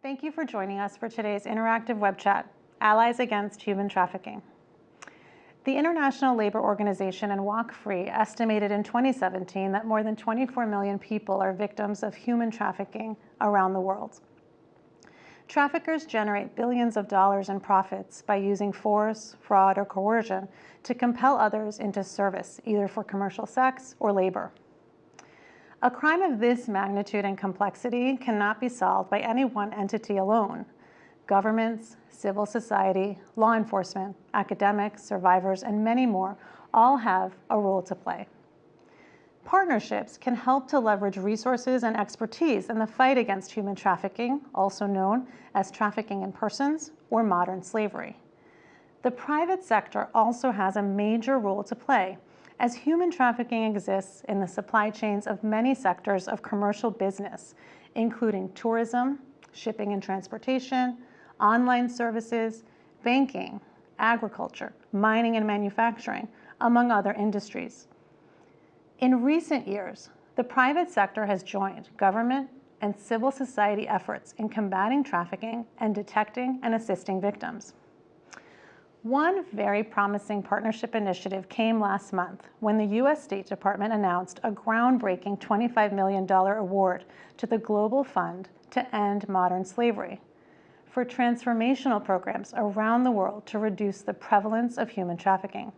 Thank you for joining us for today's interactive web chat, Allies Against Human Trafficking. The International Labor Organization and Walk Free estimated in 2017 that more than 24 million people are victims of human trafficking around the world. Traffickers generate billions of dollars in profits by using force, fraud, or coercion to compel others into service, either for commercial sex or labor. A crime of this magnitude and complexity cannot be solved by any one entity alone. Governments, civil society, law enforcement, academics, survivors, and many more all have a role to play. Partnerships can help to leverage resources and expertise in the fight against human trafficking, also known as trafficking in persons or modern slavery. The private sector also has a major role to play as human trafficking exists in the supply chains of many sectors of commercial business, including tourism, shipping and transportation, online services, banking, agriculture, mining and manufacturing, among other industries. In recent years, the private sector has joined government and civil society efforts in combating trafficking and detecting and assisting victims. One very promising partnership initiative came last month when the U.S. State Department announced a groundbreaking $25 million award to the Global Fund to End Modern Slavery for transformational programs around the world to reduce the prevalence of human trafficking.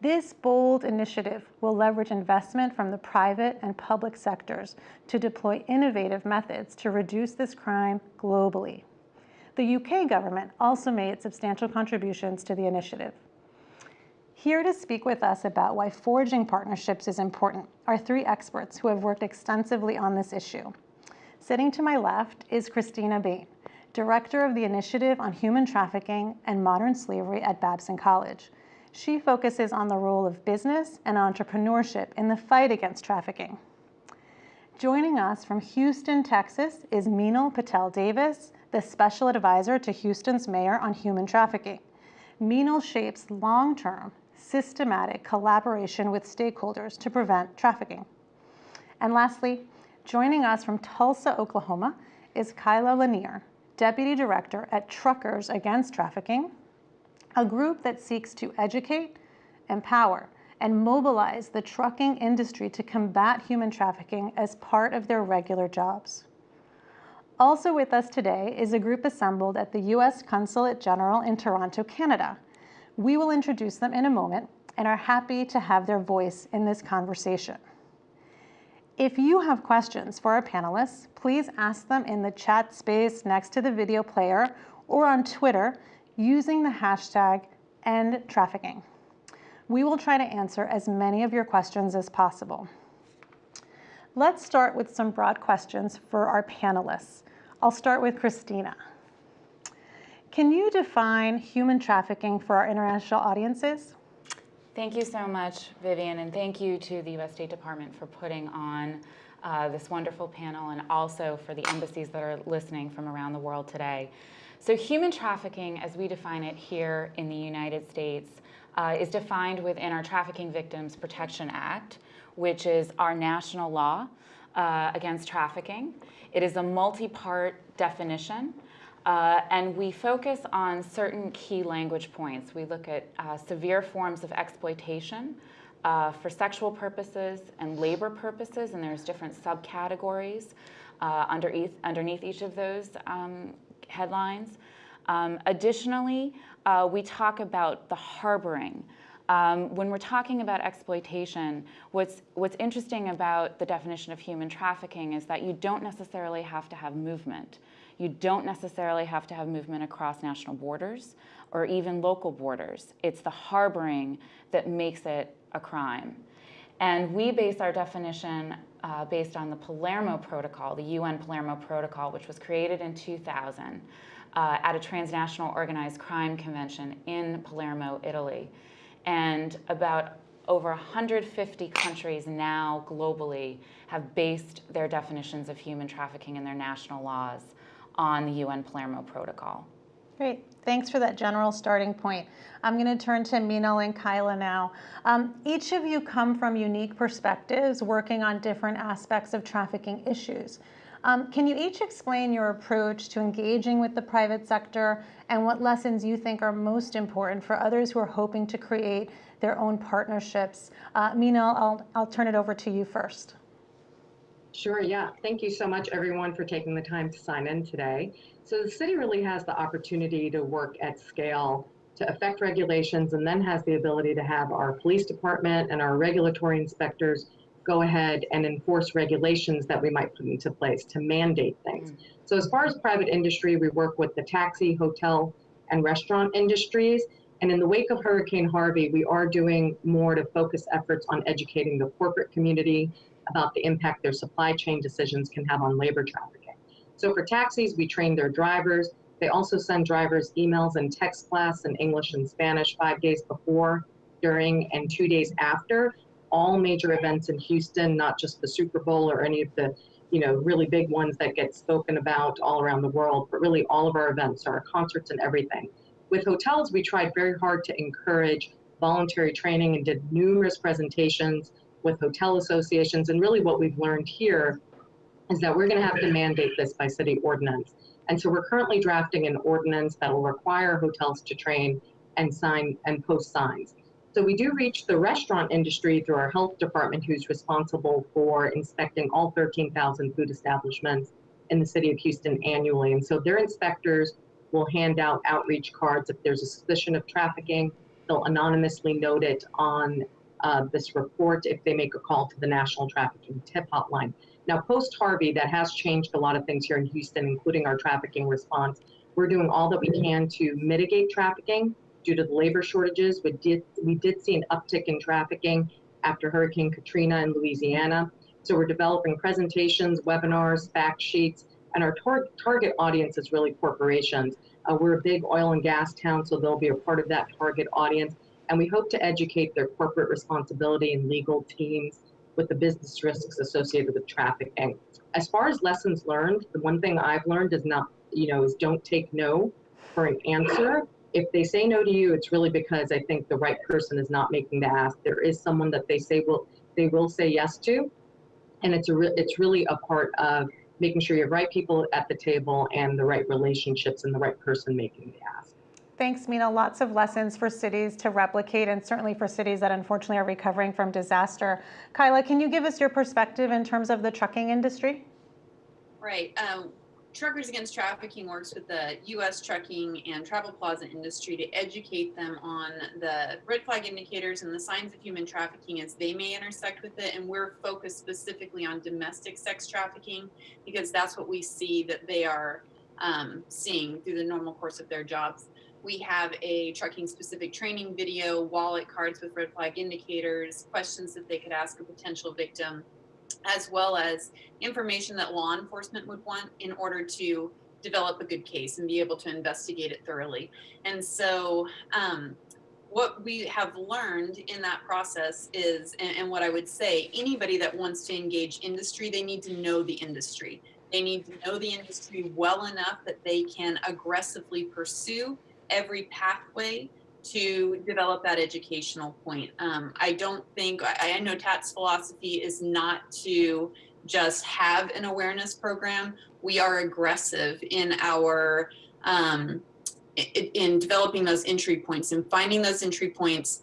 This bold initiative will leverage investment from the private and public sectors to deploy innovative methods to reduce this crime globally. The UK government also made substantial contributions to the initiative. Here to speak with us about why forging partnerships is important are three experts who have worked extensively on this issue. Sitting to my left is Christina Bain, Director of the Initiative on Human Trafficking and Modern Slavery at Babson College. She focuses on the role of business and entrepreneurship in the fight against trafficking. Joining us from Houston, Texas is Meenal Patel Davis, the Special Advisor to Houston's Mayor on Human Trafficking. Meenal shapes long-term, systematic collaboration with stakeholders to prevent trafficking. And lastly, joining us from Tulsa, Oklahoma is Kyla Lanier, Deputy Director at Truckers Against Trafficking, a group that seeks to educate, empower, and mobilize the trucking industry to combat human trafficking as part of their regular jobs. Also with us today is a group assembled at the U.S. Consulate General in Toronto, Canada. We will introduce them in a moment and are happy to have their voice in this conversation. If you have questions for our panelists, please ask them in the chat space next to the video player or on Twitter using the hashtag EndTrafficking. We will try to answer as many of your questions as possible. Let's start with some broad questions for our panelists. I'll start with Christina. Can you define human trafficking for our international audiences? Thank you so much, Vivian, and thank you to the U.S. State Department for putting on uh, this wonderful panel and also for the embassies that are listening from around the world today. So human trafficking, as we define it here in the United States, uh, is defined within our Trafficking Victims Protection Act, which is our national law uh, against trafficking. It is a multi-part definition, uh, and we focus on certain key language points. We look at uh, severe forms of exploitation uh, for sexual purposes and labor purposes, and there's different subcategories uh, underneath, underneath each of those um, headlines. Um, additionally, uh, we talk about the harboring, um, when we're talking about exploitation, what's, what's interesting about the definition of human trafficking is that you don't necessarily have to have movement. You don't necessarily have to have movement across national borders or even local borders. It's the harboring that makes it a crime. And we base our definition uh, based on the Palermo Protocol, the UN Palermo Protocol, which was created in 2000 uh, at a transnational organized crime convention in Palermo, Italy. And about over 150 countries now globally have based their definitions of human trafficking in their national laws on the UN Palermo Protocol. Great. Thanks for that general starting point. I'm going to turn to Meenal and Kyla now. Um, each of you come from unique perspectives working on different aspects of trafficking issues. Um, can you each explain your approach to engaging with the private sector and what lessons you think are most important for others who are hoping to create their own partnerships? Uh, Mina, I'll, I'll turn it over to you first. Sure, yeah. Thank you so much, everyone, for taking the time to sign in today. So the city really has the opportunity to work at scale to affect regulations and then has the ability to have our police department and our regulatory inspectors go ahead and enforce regulations that we might put into place to mandate things. Mm. So as far as private industry, we work with the taxi, hotel, and restaurant industries. And in the wake of Hurricane Harvey, we are doing more to focus efforts on educating the corporate community about the impact their supply chain decisions can have on labor trafficking. So for taxis, we train their drivers. They also send drivers emails and text blasts in English and Spanish five days before, during, and two days after all major events in Houston, not just the Super Bowl or any of the you know, really big ones that get spoken about all around the world, but really all of our events, our concerts and everything. With hotels, we tried very hard to encourage voluntary training and did numerous presentations with hotel associations. And really what we've learned here is that we're gonna have to mandate this by city ordinance. And so we're currently drafting an ordinance that will require hotels to train and sign and post signs. So we do reach the restaurant industry through our health department, who's responsible for inspecting all 13,000 food establishments in the city of Houston annually. And so their inspectors will hand out outreach cards if there's a suspicion of trafficking. They'll anonymously note it on uh, this report if they make a call to the National Trafficking Tip Hotline. Now, post Harvey, that has changed a lot of things here in Houston, including our trafficking response. We're doing all that we can to mitigate trafficking due to the labor shortages. We did, we did see an uptick in trafficking after Hurricane Katrina in Louisiana. So we're developing presentations, webinars, fact sheets, and our tar target audience is really corporations. Uh, we're a big oil and gas town, so they'll be a part of that target audience. And we hope to educate their corporate responsibility and legal teams with the business risks associated with trafficking. As far as lessons learned, the one thing I've learned is not, you know, is don't take no for an answer if they say no to you, it's really because I think the right person is not making the ask. There is someone that they say will they will say yes to, and it's a re- it's really a part of making sure you have right people at the table and the right relationships and the right person making the ask. Thanks, Mina. Lots of lessons for cities to replicate and certainly for cities that unfortunately are recovering from disaster. Kyla, can you give us your perspective in terms of the trucking industry? Right. Um, Truckers Against Trafficking works with the U.S. trucking and travel plaza industry to educate them on the red flag indicators and the signs of human trafficking as they may intersect with it. And we're focused specifically on domestic sex trafficking because that's what we see that they are um, seeing through the normal course of their jobs. We have a trucking specific training video, wallet cards with red flag indicators, questions that they could ask a potential victim as well as information that law enforcement would want in order to develop a good case and be able to investigate it thoroughly. And so, um, what we have learned in that process is, and, and, what I would say, anybody that wants to engage industry, they need to know the industry. They need to know the industry well enough that they can aggressively pursue every pathway to develop that educational point. Um, I don't think, I, I know TAT's philosophy is not to just have an awareness program. We are aggressive in our, um, in, in developing those entry points and finding those entry points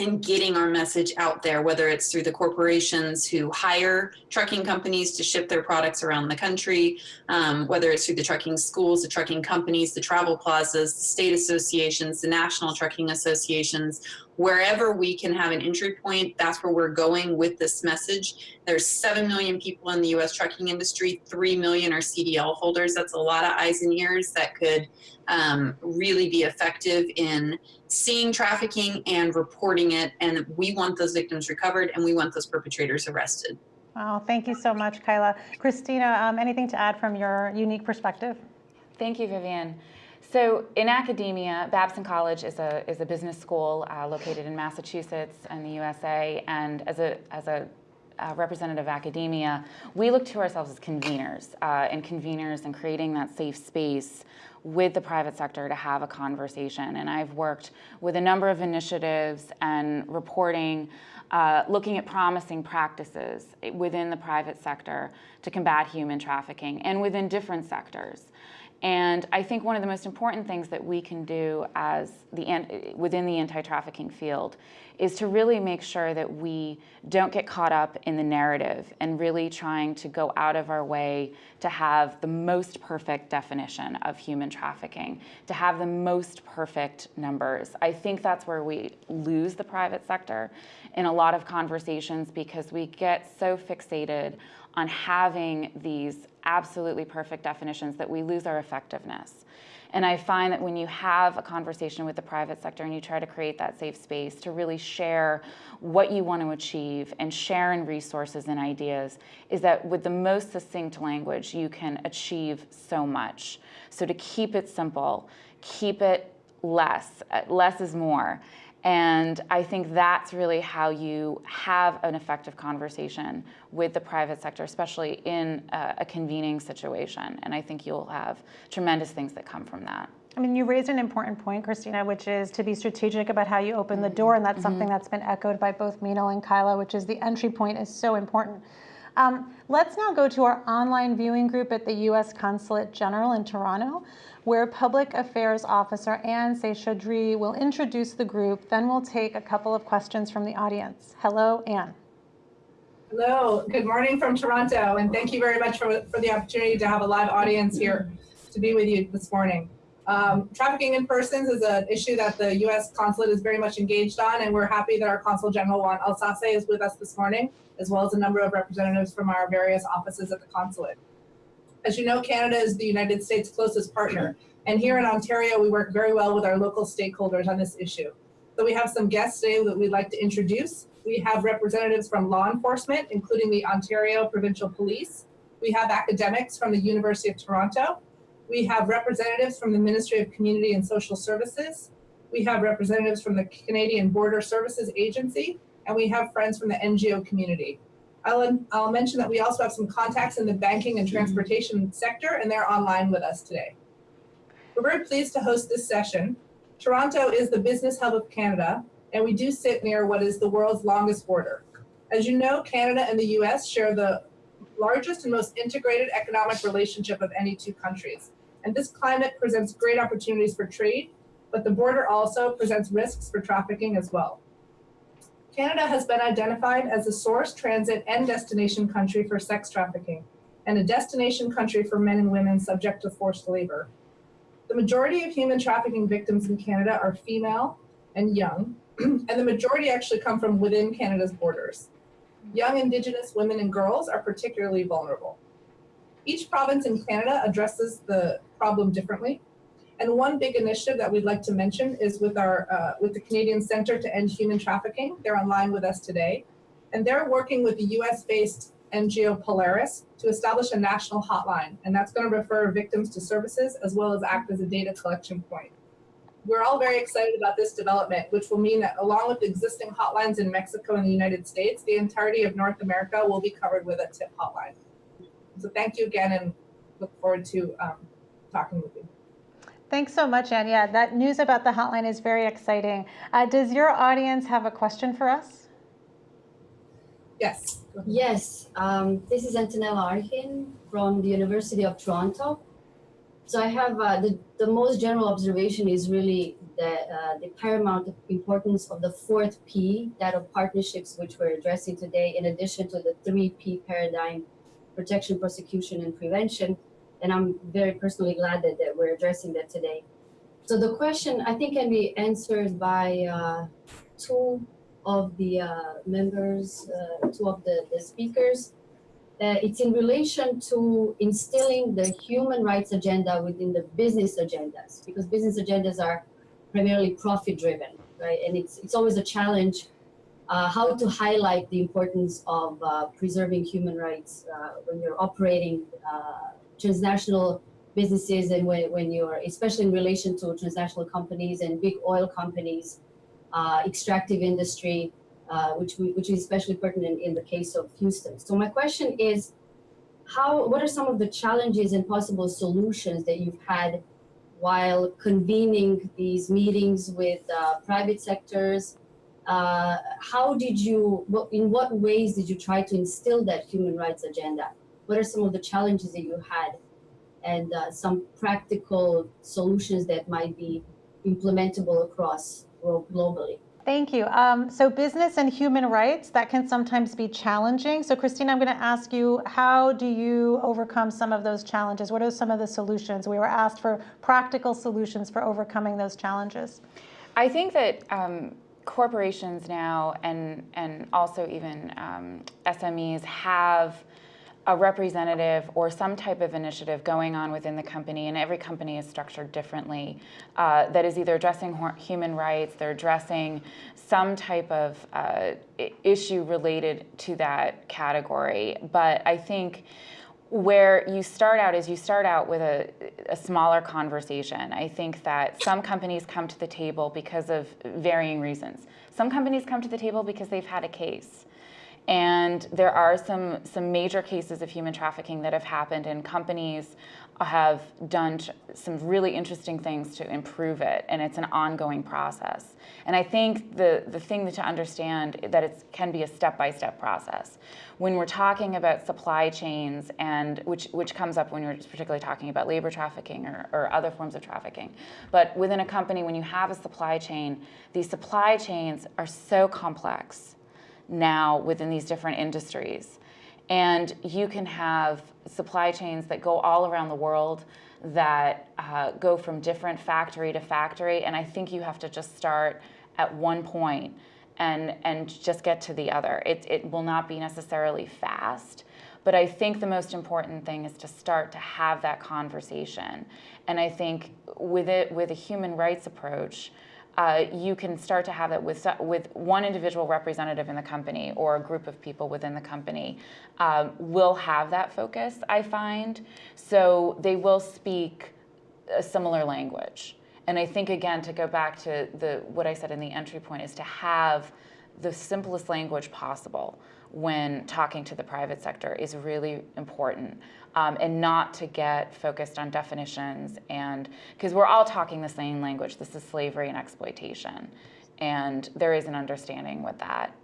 and getting our message out there, whether it's through the corporations who hire trucking companies to ship their products around the country, um, whether it's through the trucking schools, the trucking companies, the travel plazas, the state associations, the national trucking associations, wherever we can have an entry point, that's where we're going with this message. There's 7 million people in the US trucking industry, 3 million are CDL holders. That's a lot of eyes and ears that could um, really be effective in seeing trafficking and reporting it. And we want those victims recovered and we want those perpetrators arrested. Wow, thank you so much, Kyla. Christina, um, anything to add from your unique perspective? Thank you, Vivian. So in academia, Babson College is a, is a business school uh, located in Massachusetts and the USA. And as a, as a uh, representative academia, we look to ourselves as conveners uh, and conveners and creating that safe space with the private sector to have a conversation. And I've worked with a number of initiatives and reporting, uh, looking at promising practices within the private sector to combat human trafficking and within different sectors. And I think one of the most important things that we can do as the within the anti-trafficking field is to really make sure that we don't get caught up in the narrative and really trying to go out of our way to have the most perfect definition of human trafficking, to have the most perfect numbers. I think that's where we lose the private sector in a lot of conversations because we get so fixated on having these absolutely perfect definitions that we lose our effectiveness. And I find that when you have a conversation with the private sector and you try to create that safe space to really share what you want to achieve and share in resources and ideas, is that with the most succinct language, you can achieve so much. So to keep it simple, keep it less, uh, less is more. And I think that's really how you have an effective conversation with the private sector, especially in a, a, convening situation. And I think you'll have tremendous things that come from that. I mean, you raised an important point, Christina, which is to be strategic about how you open the door. And that's mm -hmm. something that's been echoed by both Meenal and Kyla, which is the entry point is so important. Um, let's now go to our online viewing group at the U.S. Consulate General in Toronto, where Public Affairs Officer Anne Seshadri will introduce the group. Then we'll take a couple of questions from the audience. Hello, Anne. Hello, good morning from Toronto, and thank you very much for, for the opportunity to have a live audience here to be with you this morning. Um, trafficking in persons is an issue that the U.S. consulate is very much engaged on, and we're happy that our Consul General Juan Alsace is with us this morning, as well as a number of representatives from our various offices at the consulate. As you know, Canada is the United States' closest partner, and here in Ontario, we work very well with our local stakeholders on this issue. So we have some guests today that we'd like to introduce. We have representatives from law enforcement, including the Ontario Provincial Police. We have academics from the University of Toronto, we have representatives from the Ministry of Community and Social Services. We have representatives from the Canadian Border Services Agency, and we have friends from the NGO community. I'll, I'll mention that we also have some contacts in the banking and transportation sector, and they're online with us today. We're very pleased to host this session. Toronto is the business hub of Canada, and we do sit near what is the world's longest border. As you know, Canada and the US share the largest and most integrated economic relationship of any two countries. And this climate presents great opportunities for trade, but the border also presents risks for trafficking as well. Canada has been identified as a source, transit, and destination country for sex trafficking, and a destination country for men and women subject to forced labor. The majority of human trafficking victims in Canada are female and young, and the majority actually come from within Canada's borders. Young Indigenous women and girls are particularly vulnerable. Each province in Canada addresses the problem differently. And one big initiative that we'd like to mention is with our uh, with the Canadian Center to End Human Trafficking. They're online with us today. And they're working with the US-based NGO Polaris to establish a national hotline. And that's going to refer victims to services as well as act as a data collection point. We're all very excited about this development, which will mean that along with existing hotlines in Mexico and the United States, the entirety of North America will be covered with a tip hotline. So thank you again and look forward to um, talking with you. Thanks so much, Anne. Yeah, that news about the hotline is very exciting. Uh, does your audience have a question for us? Yes. Yes, um, this is Antonella Arkin from the University of Toronto. So I have uh, the, the most general observation is really the, uh, the paramount importance of the fourth P, that of partnerships, which we're addressing today, in addition to the three P paradigm protection, prosecution, and prevention. And I'm very personally glad that, that we're addressing that today. So the question I think can be answered by uh, two of the uh, members, uh, two of the, the speakers. Uh, it's in relation to instilling the human rights agenda within the business agendas, because business agendas are primarily profit driven, right? And it's, it's always a challenge uh, how to highlight the importance of uh, preserving human rights when you're operating transnational businesses and when, when you're, especially in relation to transnational companies and big oil companies, uh, extractive industry, uh, which we, which is especially pertinent in the case of Houston. So my question is, how what are some of the challenges and possible solutions that you've had while convening these meetings with uh, private sectors? Uh, how did you, in what ways did you try to instill that human rights agenda? What are some of the challenges that you had and uh, some practical solutions that might be implementable across glo- globally? Thank you. Um, so business and human rights, that can sometimes be challenging. So Christine, I'm going to ask you, how do you overcome some of those challenges? What are some of the solutions? We were asked for practical solutions for overcoming those challenges. I think that um, corporations now and and also even um, SMEs have a representative or some type of initiative going on within the company, and every company is structured differently, uh, that is either addressing human rights, they're addressing some type of uh, issue related to that category. But I think where you start out is you start out with a, a smaller conversation. I think that some companies come to the table because of varying reasons. Some companies come to the table because they've had a case. And there are some, some major cases of human trafficking that have happened, and companies have done some really interesting things to improve it, and it's an ongoing process. And I think the, the thing to understand that it can be a step-by-step process. When we're talking about supply chains, and which, which comes up when you're particularly talking about labor trafficking or, or other forms of trafficking, but within a company, when you have a supply chain, these supply chains are so complex now within these different industries. And you can have supply chains that go all around the world that uh, go from different factory to factory. And I think you have to just start at one point and, and just get to the other. It, it will not be necessarily fast. But I think the most important thing is to start to have that conversation. And I think with it, with a human rights approach, uh, you can start to have that with with one individual representative in the company or a group of people within the company um, will have that focus. I find so they will speak a similar language, and I think again to go back to the what I said in the entry point is to have the simplest language possible when talking to the private sector is really important um, and not to get focused on definitions and because we're all talking the same language this is slavery and exploitation and there is an understanding with that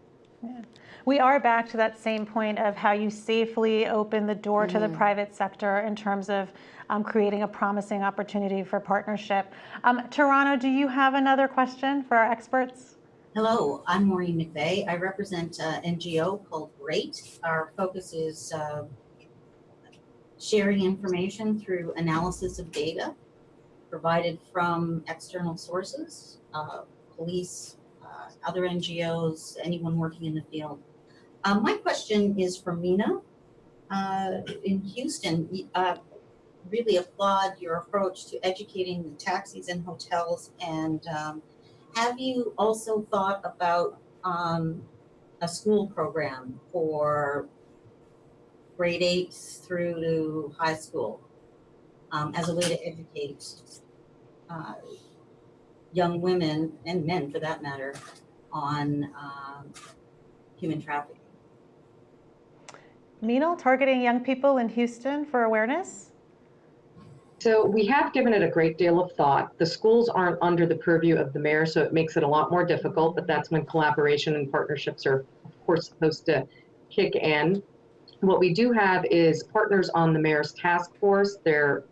We are back to that same point of how you safely open the door to the private sector in terms of um, creating a promising opportunity for partnership. Um, Toronto, do you have another question for our experts? Hello, I'm Maureen McVeigh. I represent an NGO called GREAT. Our focus is uh, sharing information through analysis of data provided from external sources, uh, police, uh, other NGOs, anyone working in the field. Um, my question is for Mina. Uh, in Houston, uh, really applaud your approach to educating the taxis and hotels and um, have you also thought about um, a school program for grade eight through to high school um, as a way to educate uh, young women and men, for that matter, on um, human trafficking? Meenal, targeting young people in Houston for awareness? So we have given it a great deal of thought. The schools aren't under the purview of the mayor, so it makes it a lot more difficult, but that's when collaboration and partnerships are, of course, supposed to kick in. What we do have is partners on the mayor's task force. They're,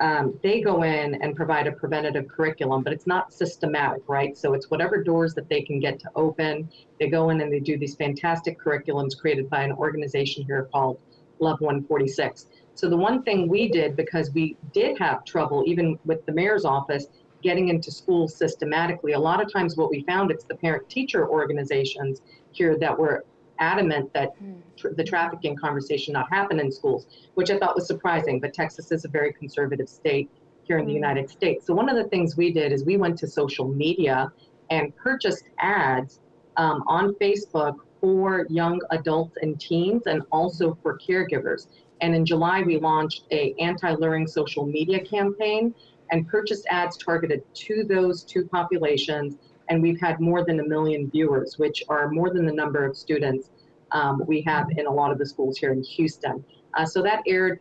um, they go in and provide a preventative curriculum, but it's not systematic, right? So it's whatever doors that they can get to open. They go in and they do these fantastic curriculums created by an organization here called Love 146. So the one thing we did, because we did have trouble, even with the mayor's office, getting into schools systematically, a lot of times what we found, it's the parent-teacher organizations here that were adamant that tr- the trafficking conversation not happen in schools, which I thought was surprising, but Texas is a very conservative state here in the United States. So one of the things we did is we went to social media and purchased ads um, on Facebook for young adults and teens and also for caregivers. And in July, we launched a anti-luring social media campaign and purchased ads targeted to those two populations and we've had more than a million viewers, which are more than the number of students um, we have in a lot of the schools here in Houston. Uh, so that aired,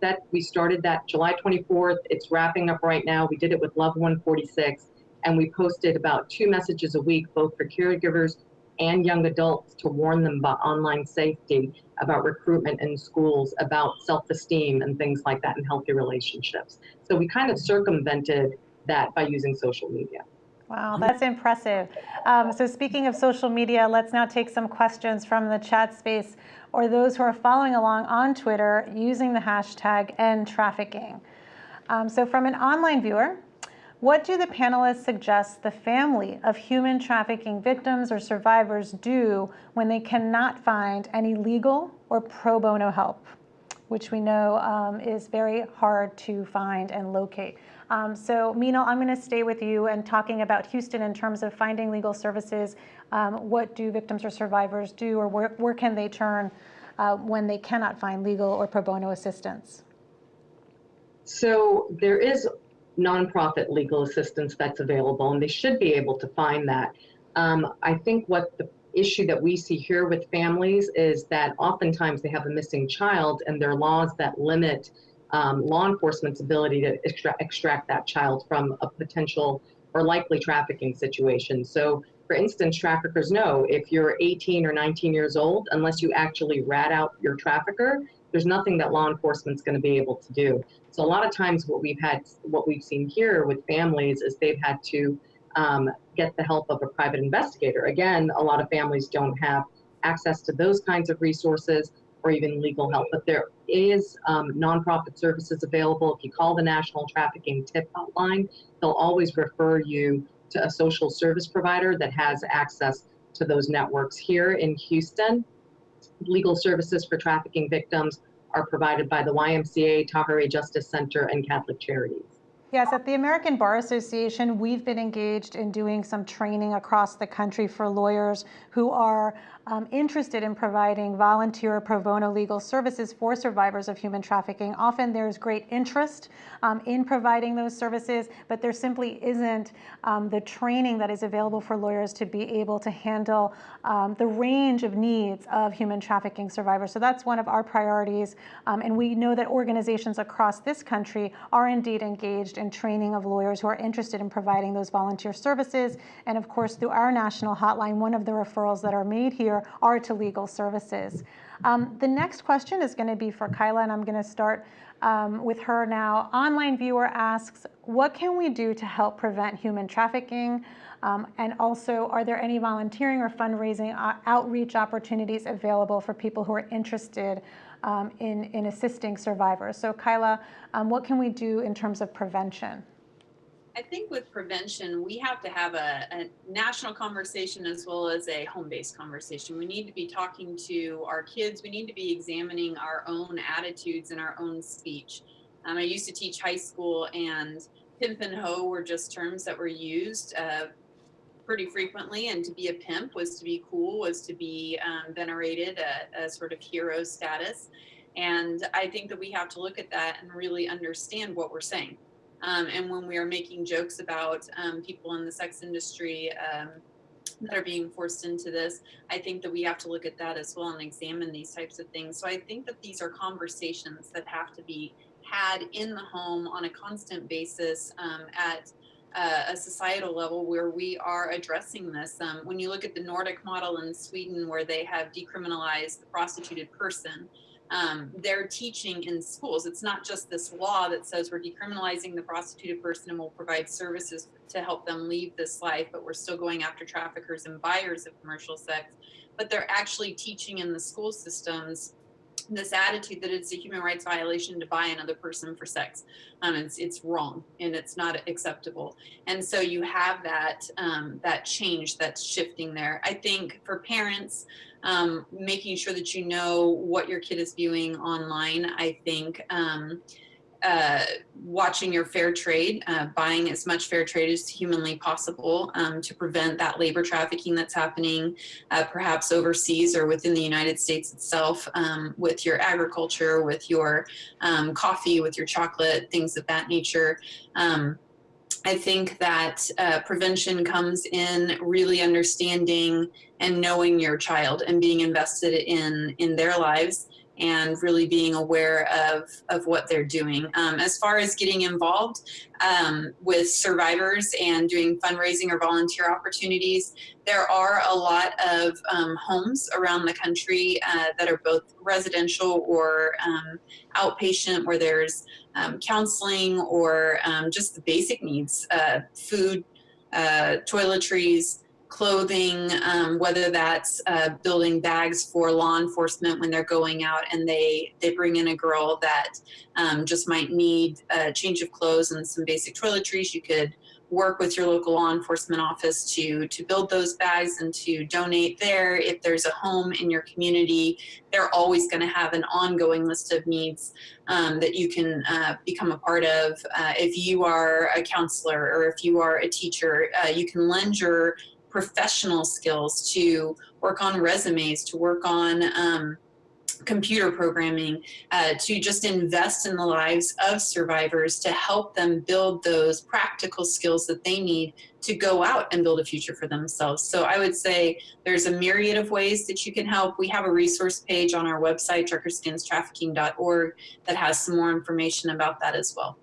that we started that July 24th. It's wrapping up right now. We did it with Love 146, and we posted about two messages a week, both for caregivers and young adults to warn them about online safety, about recruitment in schools, about self-esteem and things like that and healthy relationships. So we kind of circumvented that by using social media. Wow, that's impressive. Um, so speaking of social media, let's now take some questions from the chat space or those who are following along on Twitter using the hashtag #endtrafficking. Um, so from an online viewer, what do the panelists suggest the family of human trafficking victims or survivors do when they cannot find any legal or pro bono help, which we know um, is very hard to find and locate? Um, so Meenal, I'm going to stay with you and talking about Houston in terms of finding legal services. Um, what do victims or survivors do or where, where can they turn uh, when they cannot find legal or pro bono assistance? So there is nonprofit legal assistance that's available, and they should be able to find that. Um, I think what the issue that we see here with families is that oftentimes they have a missing child, and there are laws that limit um, law enforcement's ability to extra extract that child from a potential or likely trafficking situation. So, for instance, traffickers know if you're 18 or 19 years old, unless you actually rat out your trafficker, there's nothing that law enforcement's going to be able to do. So a lot of times what we've had, what we've seen here with families is they've had to um, get the help of a private investigator. Again, a lot of families don't have access to those kinds of resources or even legal help, but there is um, nonprofit services available. If you call the National Trafficking Tip Hotline, they'll always refer you to a social service provider that has access to those networks. Here in Houston, legal services for trafficking victims are provided by the YMCA, Tahirih Justice Center, and Catholic Charities. Yes, at the American Bar Association, we've been engaged in doing some training across the country for lawyers who are um, interested in providing volunteer pro bono legal services for survivors of human trafficking. Often there's great interest um, in providing those services, but there simply isn't um, the training that is available for lawyers to be able to handle um, the range of needs of human trafficking survivors. So that's one of our priorities. Um, and we know that organizations across this country are indeed engaged in training of lawyers who are interested in providing those volunteer services. And of course, through our national hotline, one of the referrals that are made here are to legal services. Um, the next question is going to be for Kyla, and I'm going to start um, with her now. Online viewer asks, what can we do to help prevent human trafficking? Um, and also, are there any volunteering or fundraising uh, outreach opportunities available for people who are interested um, in, in assisting survivors? So Kyla, um, what can we do in terms of prevention? I think with prevention, we have to have a, a national conversation as well as a home-based conversation. We need to be talking to our kids. We need to be examining our own attitudes and our own speech. Um, I used to teach high school and pimp and hoe were just terms that were used uh, pretty frequently. And to be a pimp was to be cool, was to be um, venerated, a, a sort of hero status. And I think that we have to look at that and really understand what we're saying. Um, and when we are making jokes about um, people in the sex industry um, that are being forced into this, I think that we have to look at that as well and examine these types of things. So I think that these are conversations that have to be had in the home on a constant basis um, at uh, a societal level where we are addressing this. Um, when you look at the Nordic model in Sweden, where they have decriminalized the prostituted person, um, they're teaching in schools. It's not just this law that says we're decriminalizing the prostituted person and we'll provide services to help them leave this life, but we're still going after traffickers and buyers of commercial sex. But they're actually teaching in the school systems this attitude that it's a human rights violation to buy another person for sex. Um, it's it's wrong and it's not acceptable. And so you have that um, that change that's shifting there. I think for parents, um, making sure that you know what your kid is viewing online. I think um, uh, watching your fair trade, uh, buying as much fair trade as humanly possible um, to prevent that labor trafficking that's happening uh, perhaps overseas or within the United States itself um, with your agriculture, with your um, coffee, with your chocolate, things of that nature. I think that uh, prevention comes in really understanding and knowing your child and being invested in in their lives and really being aware of, of what they're doing. Um, as far as getting involved um, with survivors and doing fundraising or volunteer opportunities, there are a lot of um, homes around the country uh, that are both residential or um, outpatient where there's um, counseling or um, just the basic needs, uh, food, uh, toiletries, clothing, um, whether that's uh, building bags for law enforcement when they're going out and they, they bring in a girl that um, just might need a change of clothes and some basic toiletries. You could work with your local law enforcement office to, to build those bags and to donate there. If there's a home in your community, they're always going to have an ongoing list of needs um, that you can uh, become a part of. Uh, if you are a counselor or if you are a teacher, uh, you can lend your professional skills to work on resumes, to work on um, computer programming, uh, to just invest in the lives of survivors to help them build those practical skills that they need to go out and build a future for themselves. So I would say there's a myriad of ways that you can help. We have a resource page on our website, truckersagainsttrafficking.org, that has some more information about that as well.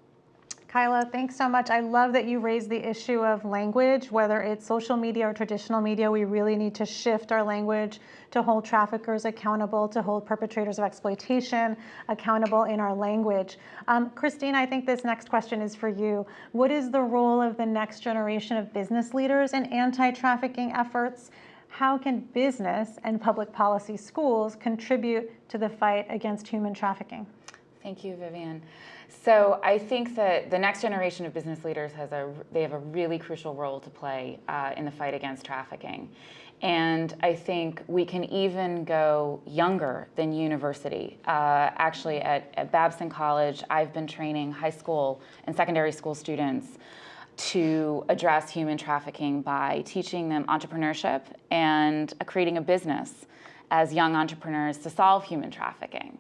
Kyla, thanks so much. I love that you raised the issue of language, whether it's social media or traditional media. We really need to shift our language to hold traffickers accountable, to hold perpetrators of exploitation accountable in our language. Um, Christine, I think this next question is for you. What is the role of the next generation of business leaders in anti-trafficking efforts? How can business and public policy schools contribute to the fight against human trafficking? Thank you, Vivian. So I think that the next generation of business leaders has a they have a really crucial role to play uh, in the fight against trafficking. And I think we can even go younger than university. Uh, actually, at, at Babson College, I've been training high school and secondary school students to address human trafficking by teaching them entrepreneurship and uh, creating a business as young entrepreneurs to solve human trafficking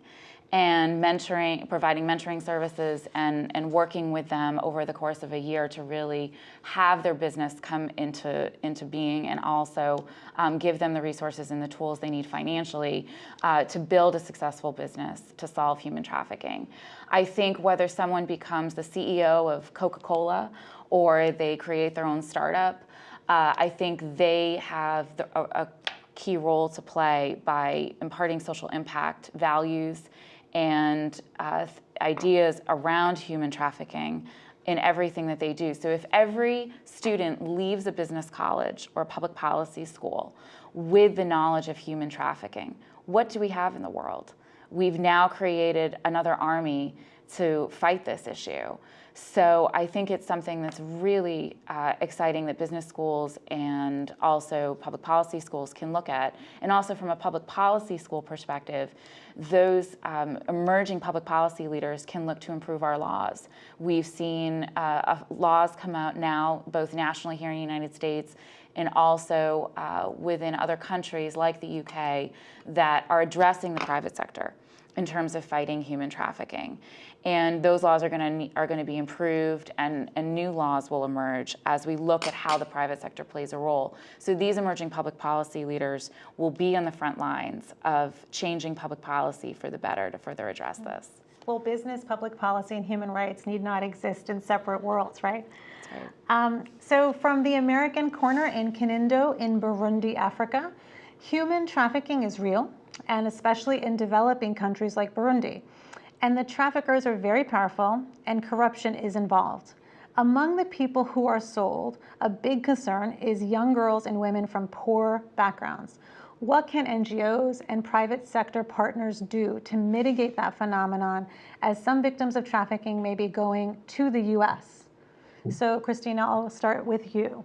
and mentoring, providing mentoring services and, and working with them over the course of a year to really have their business come into, into being and also um, give them the resources and the tools they need financially uh, to build a successful business to solve human trafficking. I think whether someone becomes the CEO of Coca-Cola or they create their own startup, uh, I think they have the, a, a key role to play by imparting social impact values and uh, ideas around human trafficking in everything that they do. So if every student leaves a business college or a public policy school with the knowledge of human trafficking, what do we have in the world? We've now created another army to fight this issue. So I think it's something that's really uh, exciting that business schools and also public policy schools can look at. And also from a public policy school perspective, those um, emerging public policy leaders can look to improve our laws. We've seen uh, laws come out now, both nationally here in the United States and also uh, within other countries like the UK that are addressing the private sector in terms of fighting human trafficking. And those laws are going to are going to be improved, and, and new laws will emerge as we look at how the private sector plays a role. So these emerging public policy leaders will be on the front lines of changing public policy for the better to further address this. Well, business, public policy, and human rights need not exist in separate worlds, right? That's right. Um, so from the American corner in Kinindo in Burundi, Africa, human trafficking is real, and especially in developing countries like Burundi. And the traffickers are very powerful and corruption is involved. Among the people who are sold, a big concern is young girls and women from poor backgrounds. What can NGOs and private sector partners do to mitigate that phenomenon as some victims of trafficking may be going to the US? So Christina, I'll start with you.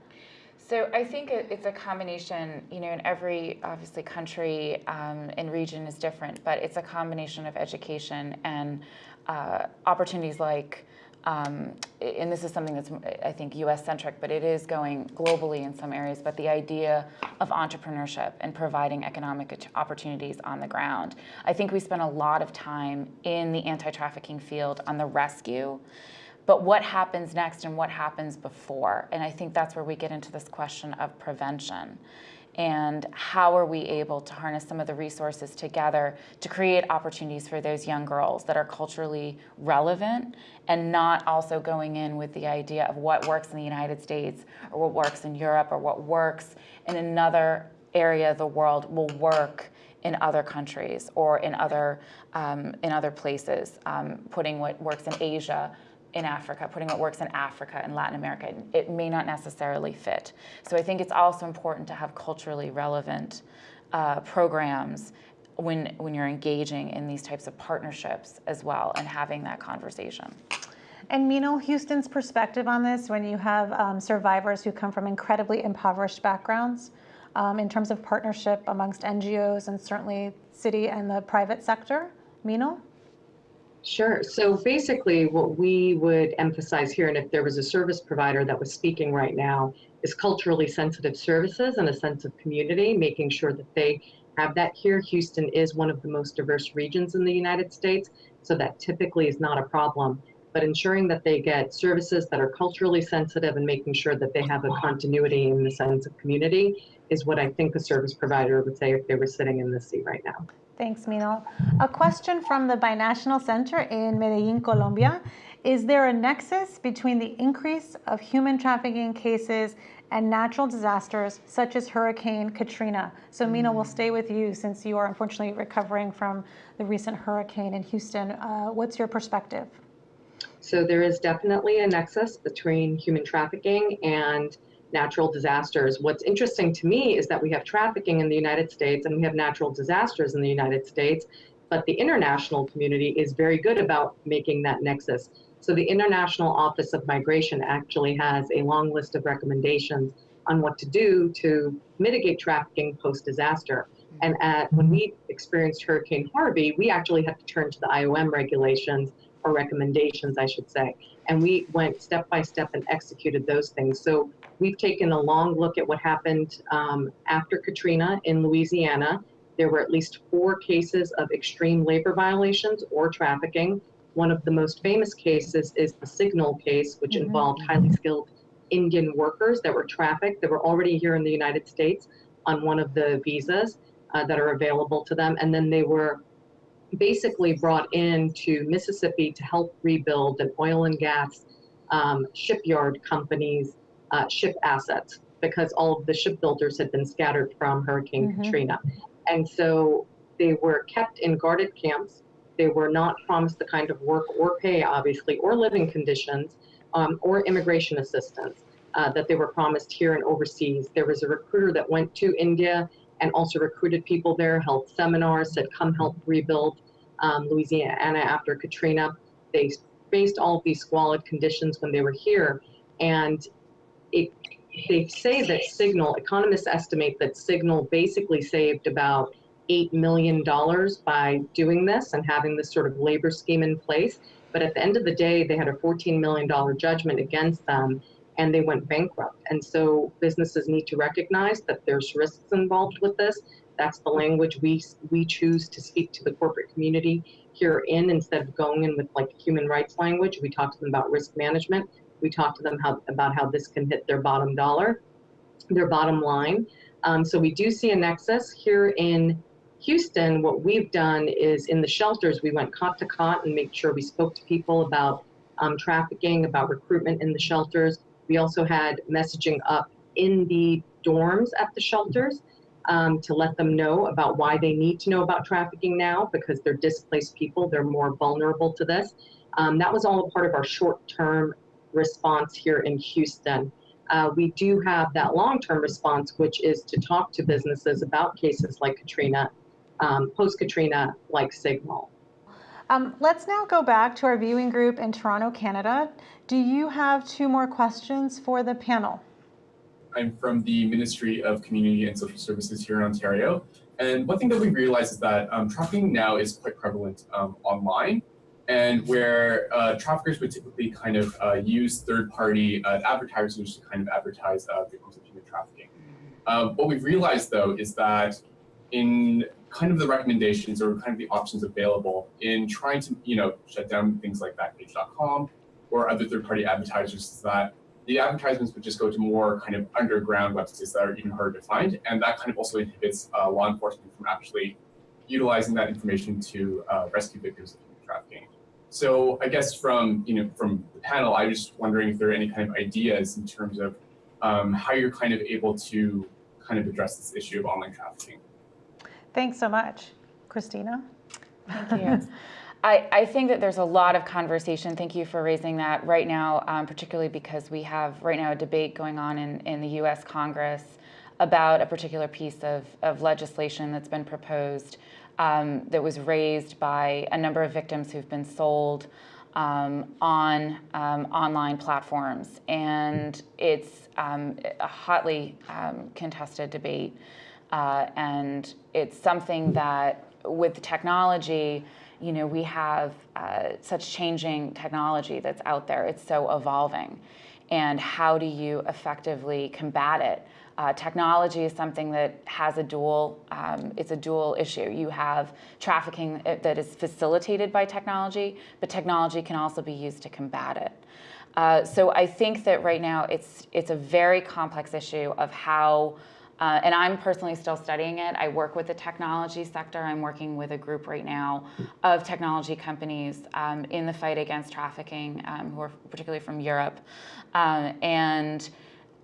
So I think it's a combination, you know, in every obviously country um, and region is different, but it's a combination of education and uh, opportunities like, um, and this is something that's I think US centric, but it is going globally in some areas, but the idea of entrepreneurship and providing economic opportunities on the ground. I think we spend a lot of time in the anti-trafficking field on the rescue but what happens next and what happens before? And I think that's where we get into this question of prevention. And how are we able to harness some of the resources together to create opportunities for those young girls that are culturally relevant and not also going in with the idea of what works in the United States or what works in Europe or what works in another area of the world will work in other countries or in other, um, in other places, um, putting what works in Asia in Africa, putting what works in Africa and Latin America. It may not necessarily fit. So I think it's also important to have culturally relevant uh, programs when, when you're engaging in these types of partnerships as well and having that conversation. And Minal, Houston's perspective on this, when you have um, survivors who come from incredibly impoverished backgrounds, um, in terms of partnership amongst NGOs and certainly city and the private sector, Minal? Sure. So basically, what we would emphasize here, and if there was a service provider that was speaking right now, is culturally sensitive services and a sense of community, making sure that they have that here. Houston is one of the most diverse regions in the United States, so that typically is not a problem. But ensuring that they get services that are culturally sensitive and making sure that they have a continuity in the sense of community is what I think a service provider would say if they were sitting in this seat right now. Thanks, Minal. A question from the Binational Center in Medellin, Colombia. Is there a nexus between the increase of human trafficking cases and natural disasters such as Hurricane Katrina? So, Minal, we'll stay with you since you are unfortunately recovering from the recent hurricane in Houston. Uh, what's your perspective? So, there is definitely a nexus between human trafficking and natural disasters. What's interesting to me is that we have trafficking in the United States and we have natural disasters in the United States, but the international community is very good about making that nexus. So the International Office of Migration actually has a long list of recommendations on what to do to mitigate trafficking post-disaster. Mm-hmm. And at, when we experienced Hurricane Harvey, we actually had to turn to the IOM regulations or recommendations, I should say. And we went step by step and executed those things. So we've taken a long look at what happened um, after Katrina in Louisiana. There were at least four cases of extreme labor violations or trafficking. One of the most famous cases is the Signal case, which Mhm. involved highly skilled Indian workers that were trafficked that were already here in the United States on one of the visas uh, that are available to them. And then they were basically brought in to Mississippi to help rebuild an oil and gas um, shipyard company's uh, ship assets because all of the shipbuilders had been scattered from Hurricane Mhm. Katrina. And so they were kept in guarded camps. They were not promised the kind of work or pay, obviously, or living conditions um, or immigration assistance uh, that they were promised here and overseas. There was a recruiter that went to India and also recruited people there, held seminars, said, come help rebuild um, Louisiana after Katrina. They faced all of these squalid conditions when they were here. And it, they say that Signal, economists estimate that Signal basically saved about $8 million by doing this and having this sort of labor scheme in place. But at the end of the day, they had a $14 million judgment against them and they went bankrupt. And so businesses need to recognize that there's risks involved with this. That's the language we, we choose to speak to the corporate community here in instead of going in with like human rights language. We talk to them about risk management. We talk to them how, about how this can hit their bottom dollar, their bottom line. Um, so we do see a nexus here in Houston. What we've done is in the shelters, we went cot to cot and made sure we spoke to people about um, trafficking, about recruitment in the shelters. We also had messaging up in the dorms at the shelters um, to let them know about why they need to know about trafficking now because they're displaced people, they're more vulnerable to this. Um, that was all a part of our short-term response here in Houston. Uh, we do have that long-term response, which is to talk to businesses about cases like Katrina, um, post-Katrina, like Signal. Um, let's now go back to our viewing group in Toronto, Canada. Do you have two more questions for the panel? I'm from the Ministry of Community and Social Services here in Ontario. And one thing that we realize is that um, trafficking now is quite prevalent um, online and where uh, traffickers would typically kind of uh, use third-party uh, advertisers to kind of advertise uh, victims of human trafficking. Uh, what we've realized though is that in kind of the recommendations or kind of the options available in trying to, you know, shut down things like Backpage.com or other third-party advertisers is that the advertisements would just go to more kind of underground websites that are even harder to find, and that kind of also inhibits uh, law enforcement from actually utilizing that information to uh, rescue victims of human. So I guess from you know from the panel, I was just wondering if there are any kind of ideas in terms of um, how you're kind of able to kind of address this issue of online trafficking. Thanks so much. Christina? Thank you. I, I think that there's a lot of conversation. Thank you for raising that right now, um, particularly because we have right now a debate going on in, in the US Congress about a particular piece of, of legislation that's been proposed um, that was raised by a number of victims who've been sold um, on um, online platforms. And it's um, a hotly um, contested debate. Uh, and it's something that with technology, you know, we have uh, such changing technology that's out there. It's so evolving. And how do you effectively combat it? Uh, technology is something that has a dual, um, it's a dual issue. You have trafficking that is facilitated by technology, but technology can also be used to combat it. Uh, so I think that right now it's, it's a very complex issue of how uh, and I'm personally still studying it. I work with the technology sector. I'm working with a group right now of technology companies um, in the fight against trafficking, um, who are particularly from Europe. Um, and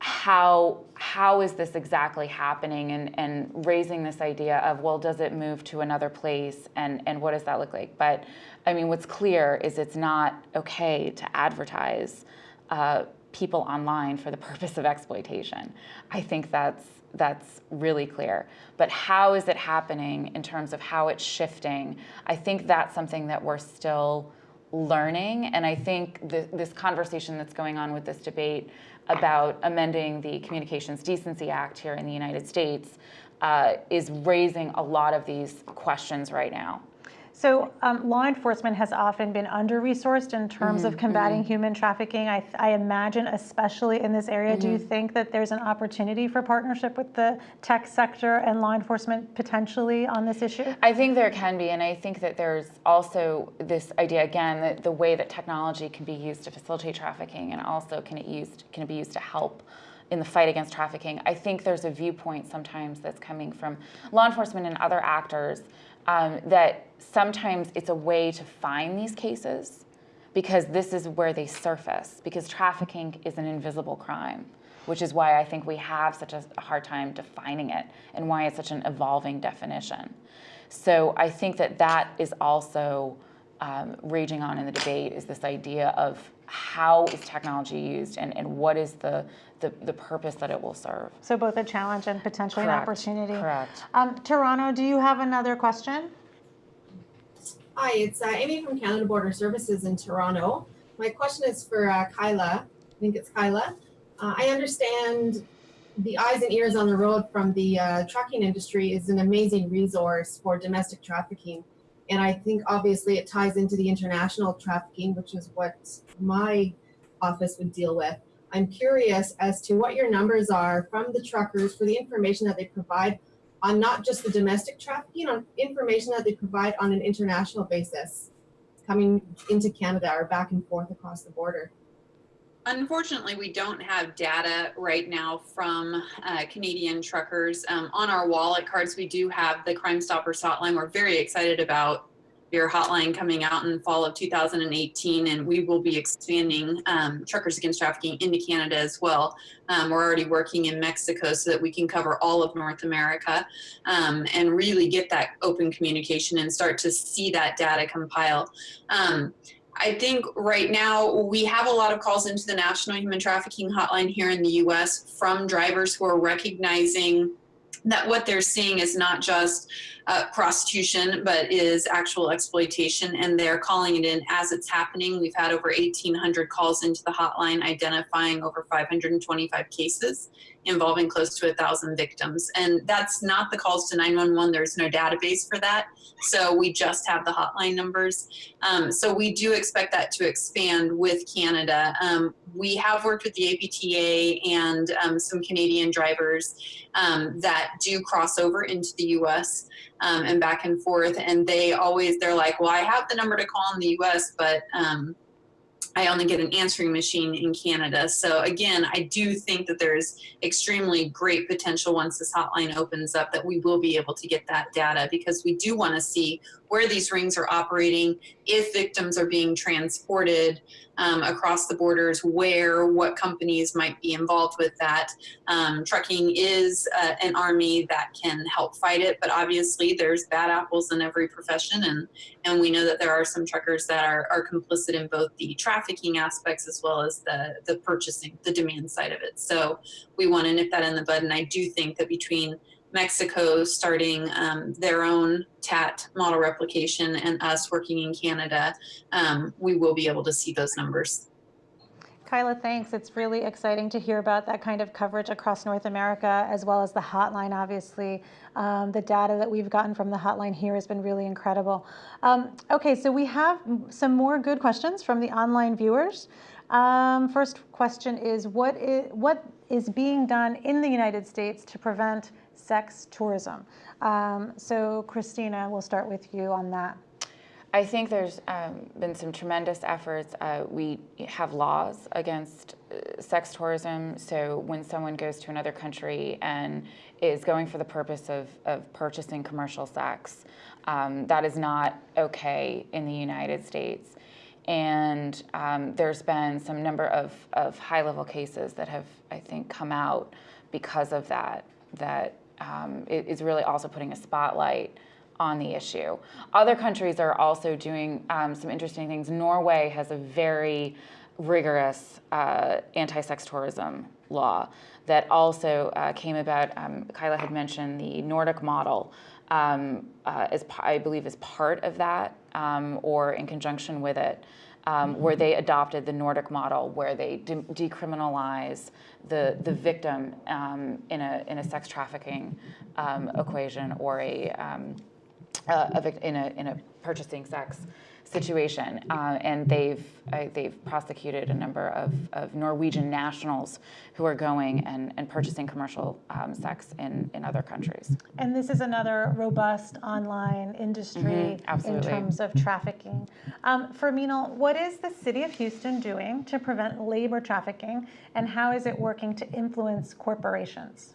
how how is this exactly happening and, and raising this idea of well does it move to another place and and what does that look like but i mean what's clear is it's not okay to advertise uh, people online for the purpose of exploitation i think that's that's really clear. But how is it happening in terms of how it's shifting? I think that's something that we're still learning. And I think th this conversation that's going on with this debate about amending the Communications Decency Act here in the United States uh, is raising a lot of these questions right now. So um, law enforcement has often been under-resourced in terms mm -hmm, of combating mm -hmm. human trafficking. I, I, imagine, especially in this area, mm -hmm. do you mm-hmm. think that there's an opportunity for partnership with the tech sector and law enforcement potentially on this issue? I think there can be, and I think that there's also this idea again that the way that technology can be used to facilitate trafficking and also can it used can it be used to help in the fight against trafficking. I think there's a viewpoint sometimes that's coming from law enforcement and other actors um, that sometimes it's a way to find these cases because this is where they surface, because trafficking is an invisible crime, which is why I think we have such a hard time defining it and why it's such an evolving definition. So I think that that is also um, raging on in the debate is this idea of how is technology used and, and what is the, the, the purpose that it will serve. So both a challenge and potentially Correct. an opportunity. Correct. Um, Toronto, do you have another question? Hi, it's uh, Amy from Canada Border Services in Toronto. My question is for uh, Kyla. I think it's Kyla. Uh, I understand the eyes and ears on the road from the uh, trucking industry is an amazing resource for domestic trafficking. And I think obviously it ties into the international trafficking, which is what my office would deal with. I'm curious as to what your numbers are from the truckers for the information that they provide on not just the domestic trafficking, on information that they provide on an international basis coming into Canada or back and forth across the border. Unfortunately, we don't have data right now from uh, Canadian truckers. Um, on our wallet cards, we do have the Crime Stoppers hotline. We're very excited about your hotline coming out in fall of 2018, and we will be expanding um, Truckers Against Trafficking into Canada as well. Um, we're already working in Mexico so that we can cover all of North America um, and really get that open communication and start to see that data compile. Um, I think right now we have a lot of calls into the National Human Trafficking Hotline here in the US from drivers who are recognizing that what they're seeing is not just uh, prostitution, but is actual exploitation, and they're calling it in as it's happening. We've had over 1,800 calls into the hotline identifying over 525 cases involving close to a thousand victims. And that's not the calls to 911. There's no database for that. So we just have the hotline numbers. Um, so we do expect that to expand with Canada. Um, we have worked with the APTA and um, some Canadian drivers um, that do cross over into the US um, and back and forth. And they always, they're like, well, I have the number to call in the US, but um, I only get an answering machine in Canada. So again, I do think that there's extremely great potential once this hotline opens up that we will be able to get that data because we do want to see where these rings are operating, if victims are being transported um, across the borders, where, what companies might be involved with that. Um, trucking is uh, an army that can help fight it, but obviously there's bad apples in every profession, and and we know that there are some truckers that are, are complicit in both the trafficking aspects as well as the the purchasing, the demand side of it. So we want to nip that in the bud, and I do think that between Mexico starting um, their own TAT model replication and us working in Canada, um, we will be able to see those numbers. Kyla, thanks. It's really exciting to hear about that kind of coverage across North America, as well as the hotline, obviously. Um, the data that we've gotten from the hotline here has been really incredible. Um, okay, so we have some more good questions from the online viewers. Um, first question is what, is, what is being done in the United States to prevent sex tourism? Um, so Christina, we'll start with you on that. I think there's um, been some tremendous efforts. Uh, we have laws against uh, sex tourism. So when someone goes to another country and is going for the purpose of, of purchasing commercial sex, um, that is not okay in the United States. And um, there's been some number of, of high level cases that have, I think, come out because of that, that um, is really also putting a spotlight on the issue. Other countries are also doing um, some interesting things. Norway has a very rigorous uh, anti-sex tourism law that also uh, came about. Um, Kyla had mentioned the Nordic model, um, uh, as I believe is part of that, um, or in conjunction with it, um, where they adopted the Nordic model, where they de decriminalize the the victim um, in a in a sex trafficking um, equation or a uh, in a in a purchasing sex situation, uh, and they've uh, they've prosecuted a number of, of Norwegian nationals who are going and, and purchasing commercial um, sex in, in other countries. And this is another robust online industry Mhm, in terms of trafficking. Um, Ferminal, what is the city of Houston doing to prevent labor trafficking, and how is it working to influence corporations?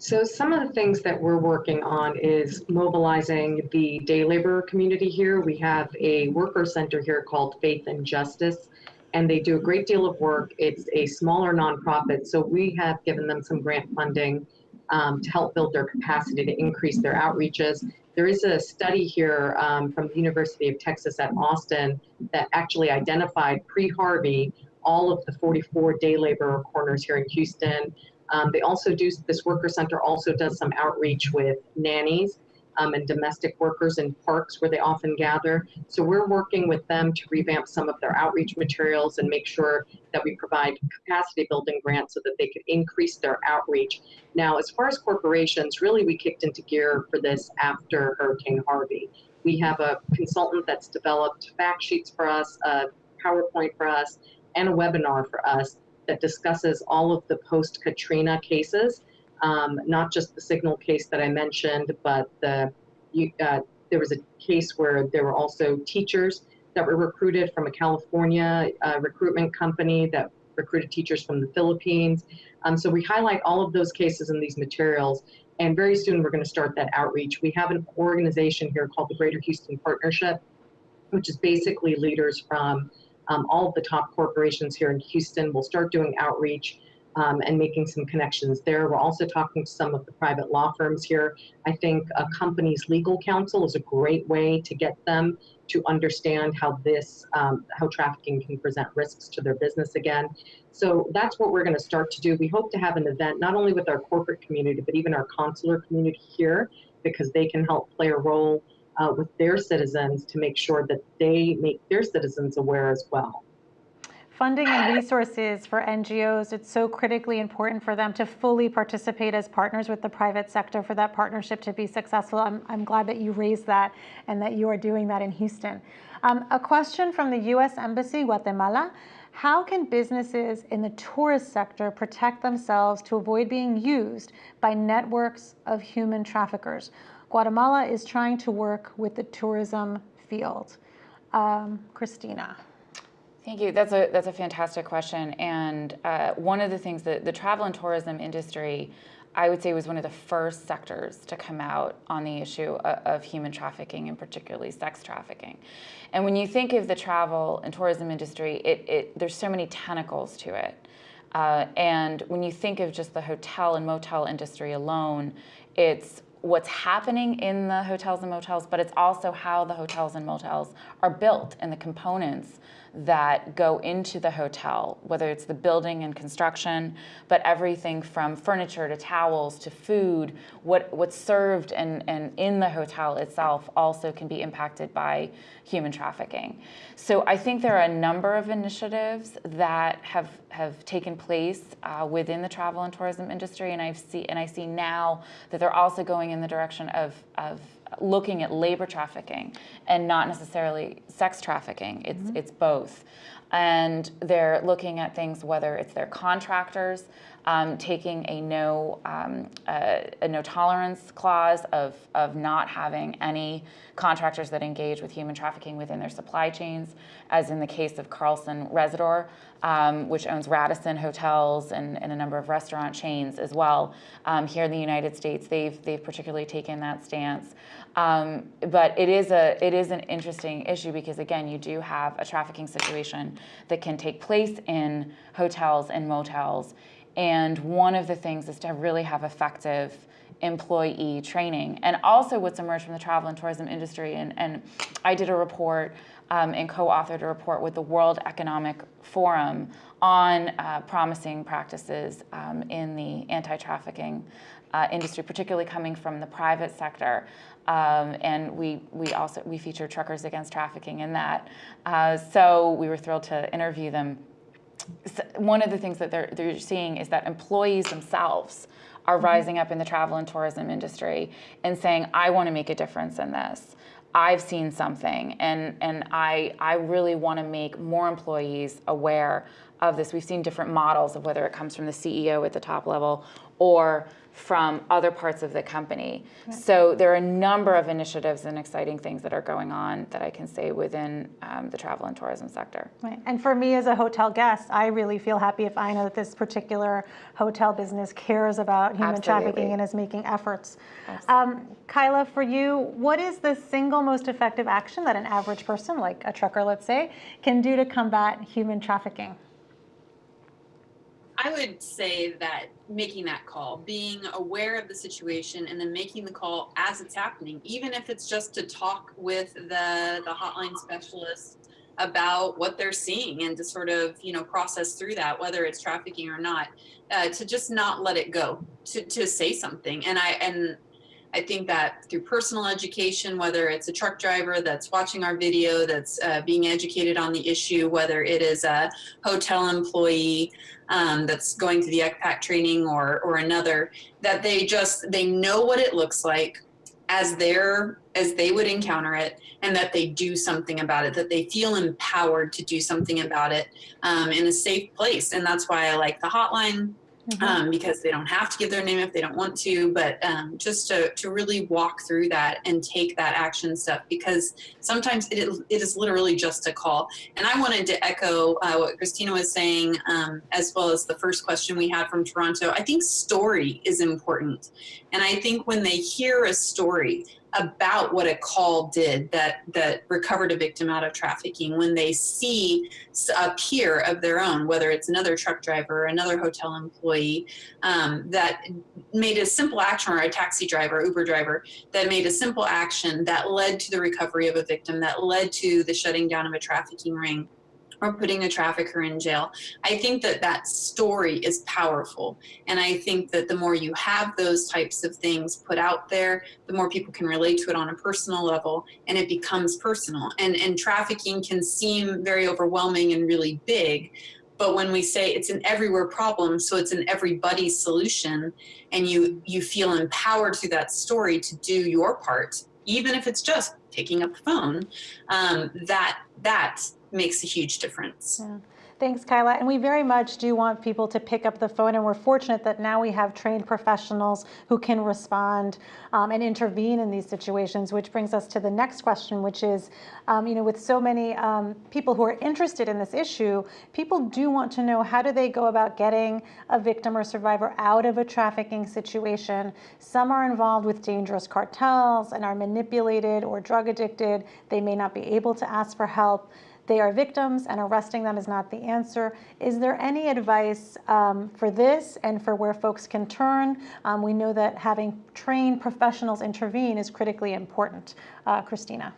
So some of the things that we're working on is mobilizing the day labor community here. We have a worker center here called Faith and Justice, and they do a great deal of work. It's a smaller nonprofit, so we have given them some grant funding um, to help build their capacity to increase their outreaches. There is a study here um, from the University of Texas at Austin that actually identified pre-Harvey all of the 44 day labor corners here in Houston. Um, they also do, this worker center also does some outreach with nannies um, and domestic workers in parks where they often gather. So we're working with them to revamp some of their outreach materials and make sure that we provide capacity building grants so that they could increase their outreach. Now, as far as corporations, really we kicked into gear for this after Hurricane Harvey. We have a consultant that's developed fact sheets for us, a PowerPoint for us, and a webinar for us that discusses all of the post Katrina cases, um, not just the signal case that I mentioned, but the uh, there was a case where there were also teachers that were recruited from a California uh, recruitment company that recruited teachers from the Philippines. Um, so we highlight all of those cases in these materials, and very soon we're going to start that outreach. We have an organization here called the Greater Houston Partnership, which is basically leaders from um, all of the top corporations here in Houston will start doing outreach um, and making some connections there. We're also talking to some of the private law firms here. I think a company's legal counsel is a great way to get them to understand how this, um, how trafficking can present risks to their business again. So that's what we're going to start to do. We hope to have an event not only with our corporate community, but even our consular community here, because they can help play a role uh, with their citizens to make sure that they make their citizens aware as well. Funding and resources for NGOs, it's so critically important for them to fully participate as partners with the private sector for that partnership to be successful. I'm, I'm glad that you raised that and that you are doing that in Houston. Um, a question from the U.S. Embassy, Guatemala. How can businesses in the tourist sector protect themselves to avoid being used by networks of human traffickers? Guatemala is trying to work with the tourism field. Um, Christina. Thank you. That's a that's a fantastic question. And uh, one of the things that the travel and tourism industry, I would say, was one of the first sectors to come out on the issue of, human trafficking and particularly sex trafficking. And when you think of the travel and tourism industry, it, it there's so many tentacles to it. Uh, and when you think of just the hotel and motel industry alone, it's what's happening in the hotels and motels, but it's also how the hotels and motels are built and the components that go into the hotel, whether it's the building and construction, but everything from furniture to towels to food, what, what's served and, in the hotel itself also can be impacted by human trafficking. So I think there are a number of initiatives that have, have taken place uh, within the travel and tourism industry, and, I've see, and I see now that they're also going in the direction of, of looking at labor trafficking and not necessarily sex trafficking. It's, mm-hmm. it's both. And they're looking at things, whether it's their contractors um, taking a no, um, a, a no tolerance clause of, of not having any contractors that engage with human trafficking within their supply chains, as in the case of Carlson Rezidor, um, which owns Radisson Hotels and, and, a number of restaurant chains as well. Um, here in the United States, they've, they've particularly taken that stance. Um, but it is, a, it is an interesting issue because, again, you do have a trafficking situation that can take place in hotels and motels. And one of the things is to really have effective employee training. And also what's emerged from the travel and tourism industry, and, and I did a report um, and co-authored a report with the World Economic Forum on uh, promising practices um, in the anti-trafficking uh, industry, particularly coming from the private sector. Um, and we, we also we feature Truckers Against Trafficking in that. Uh, so we were thrilled to interview them. One of the things that they're, they're seeing is that employees themselves are mm-hmm. rising up in the travel and tourism industry and saying, I want to make a difference in this. I've seen something and, and I, I really want to make more employees aware of this. We've seen different models of whether it comes from the CEO at the top level or from other parts of the company. Right. So there are a number of initiatives and exciting things that are going on that I can say within um, the travel and tourism sector. Right. And for me as a hotel guest, I really feel happy if I know that this particular hotel business cares about human Absolutely. trafficking and is making efforts. Um, Kyla, for you, what is the single most effective action that an average person, like a trucker, let's say, can do to combat human trafficking? I would say that making that call, being aware of the situation and then making the call as it's happening, even if it's just to talk with the, the hotline specialist about what they're seeing and to sort of, you know, process through that, whether it's trafficking or not, uh, to just not let it go, to, to say something. And I, and I think that through personal education, whether it's a truck driver that's watching our video, that's uh, being educated on the issue, whether it is a hotel employee um, that's going through the ECPAT training or, or another, that they just, they know what it looks like as they're, as they would encounter it and that they do something about it, that they feel empowered to do something about it um, in a safe place. And that's why I like the hotline mm-hmm. um, because they don't have to give their name if they don't want to, but um, just to, to really walk through that and take that action step because sometimes it, it is literally just a call. And I wanted to echo uh, what Christina was saying, um, as well as the first question we had from Toronto. I think story is important. And I think when they hear a story, about what a call did that that recovered a victim out of trafficking when they see a peer of their own whether it's another truck driver another hotel employee um, that made a simple action or a taxi driver uber driver that made a simple action that led to the recovery of a victim that led to the shutting down of a trafficking ring or putting a trafficker in jail. I think that that story is powerful. And I think that the more you have those types of things put out there, the more people can relate to it on a personal level and it becomes personal. And, and trafficking can seem very overwhelming and really big. But when we say it's an everywhere problem, so it's an everybody's solution, and you, you feel empowered through that story to do your part, even if it's just picking up the phone, um, that, that makes a huge difference. Yeah. Thanks, Kyla. And we very much do want people to pick up the phone, and we're fortunate that now we have trained professionals who can respond um, and intervene in these situations, which brings us to the next question, which is, um, you know, with so many um, people who are interested in this issue, people do want to know how do they go about getting a victim or survivor out of a trafficking situation. Some are involved with dangerous cartels and are manipulated or drug addicted. They may not be able to ask for help they are victims and arresting them is not the answer. Is there any advice um, for this and for where folks can turn? Um, we know that having trained professionals intervene is critically important. Uh, Christina.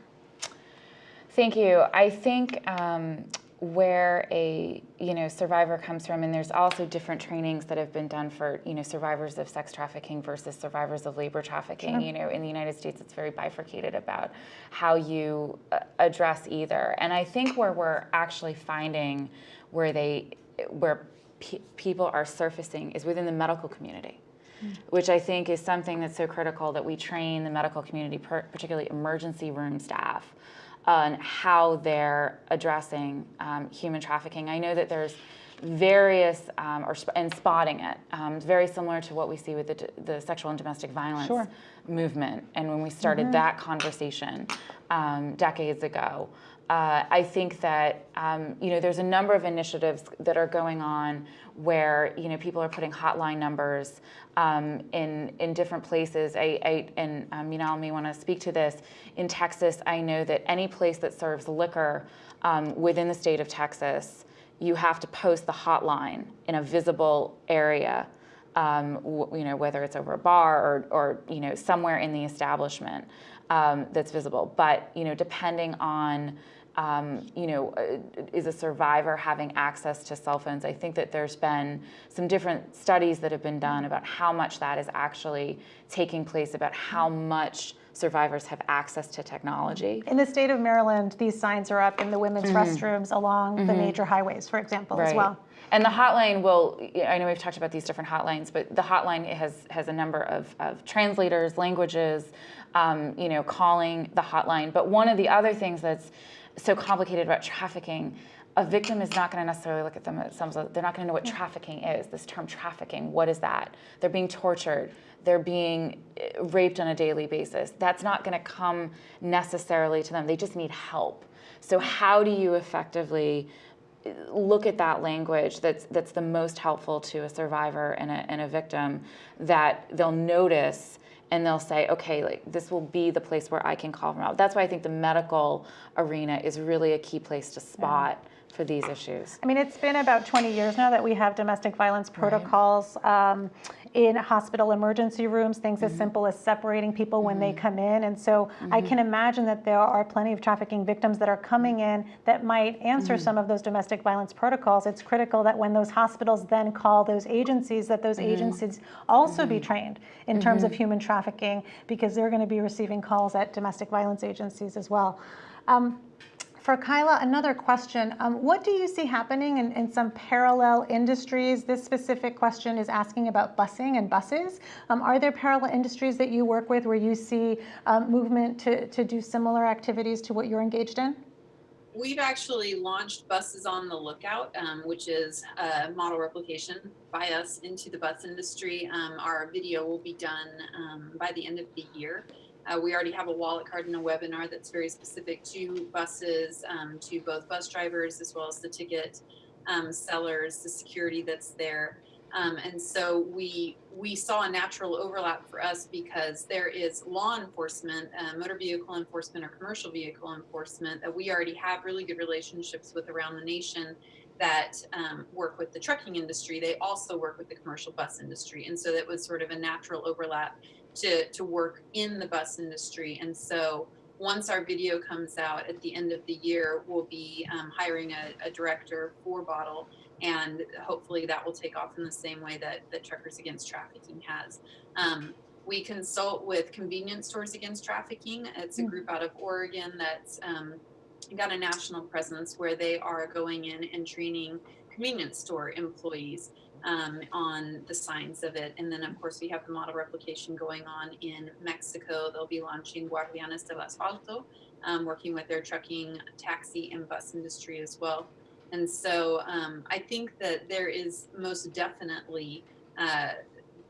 Thank you. I think um, where a you know survivor comes from and there's also different trainings that have been done for you know survivors of sex trafficking versus survivors of labor trafficking. Sure. you know in the United States it's very bifurcated about how you uh, address either. And I think where we're actually finding where they where pe- people are surfacing is within the medical community which I think is something that's so critical that we train the medical community, per- particularly emergency room staff, on how they're addressing um, human trafficking. I know that there's various, um, or sp- and spotting it, um, very similar to what we see with the, d- the sexual and domestic violence Sure. movement. And when we started that conversation um, decades ago, uh, I think that um, you know there's a number of initiatives that are going on where you know people are putting hotline numbers um, in in different places. I, I and um, Minal may want to speak to this. In Texas, I know that any place that serves liquor um, within the state of Texas, you have to post the hotline in a visible area. Um, you know whether it's over a bar or, or you know somewhere in the establishment um, that's visible. But you know depending on um, you know, uh, is a survivor having access to cell phones? I think that there's been some different studies that have been done about how much that is actually taking place, about how much survivors have access to technology. In the state of Maryland, these signs are up in the women's restrooms along the major highways, for example, as well. And the hotline will, I know we've talked about these different hotlines, but the hotline has, has a number of, of translators, languages, um, you know, calling the hotline. But one of the other things that's so complicated about trafficking, a victim is not going to necessarily look at them at themselves. They're not going to know what trafficking is. This term trafficking, what is that? They're being tortured. They're being eh, raped on a daily basis. That's not going to come necessarily to them. They just need help. So how do you effectively look at that language that's that's the most helpful to a survivor and a, and a victim that they'll notice and they'll say okay like this will be the place where i can call from out. That's why i think the medical arena is really a key place to spot for these issues? I mean, it's been about 20 years now that we have domestic violence protocols um, in hospital emergency rooms, things as mm-hmm. simple as separating people when they mm-hmm. come in. And so I mm-hmm. can imagine that there are plenty of trafficking victims that are coming in that might answer some of those domestic violence protocols. It's critical that when those hospitals then call those agencies, that those agencies also be trained in terms of human trafficking because they're going to be receiving calls at domestic violence agencies as well. Um, for Kyla, another question. Um, what do you see happening in, in some parallel industries? This specific question is asking about busing and buses. Um, are there parallel industries that you work with where you see um, movement to, to do similar activities to what you're engaged in? We've actually launched Buses on the Lookout, um, which is a model replication by us into the bus industry. Um, our video will be done um, by the end of the year. Uh, we already have a wallet card and a webinar that's very specific to buses, um, to both bus drivers as well as the ticket um, sellers, the security that's there. Um, and so we we saw a natural overlap for us because there is law enforcement, uh, motor vehicle enforcement, or commercial vehicle enforcement that we already have really good relationships with around the nation that um, work with the trucking industry. They also work with the commercial bus industry, and so that was sort of a natural overlap to to work in the bus industry. And so once our video comes out at the end of the year, we'll be um, hiring a, a director for BOTL and hopefully that will take off in the same way that, that Truckers Against Trafficking has. Um, we consult with Convenience Stores Against Trafficking. It's a group out of Oregon that's um, got a national presence where they are going in and training convenience store employees um, on the signs of it. And then, of course, we have the model replication going on in Mexico. They'll be launching Guardianes del Asfalto, um, working with their trucking, taxi, and bus industry as well. And so um, I think that there is most definitely uh,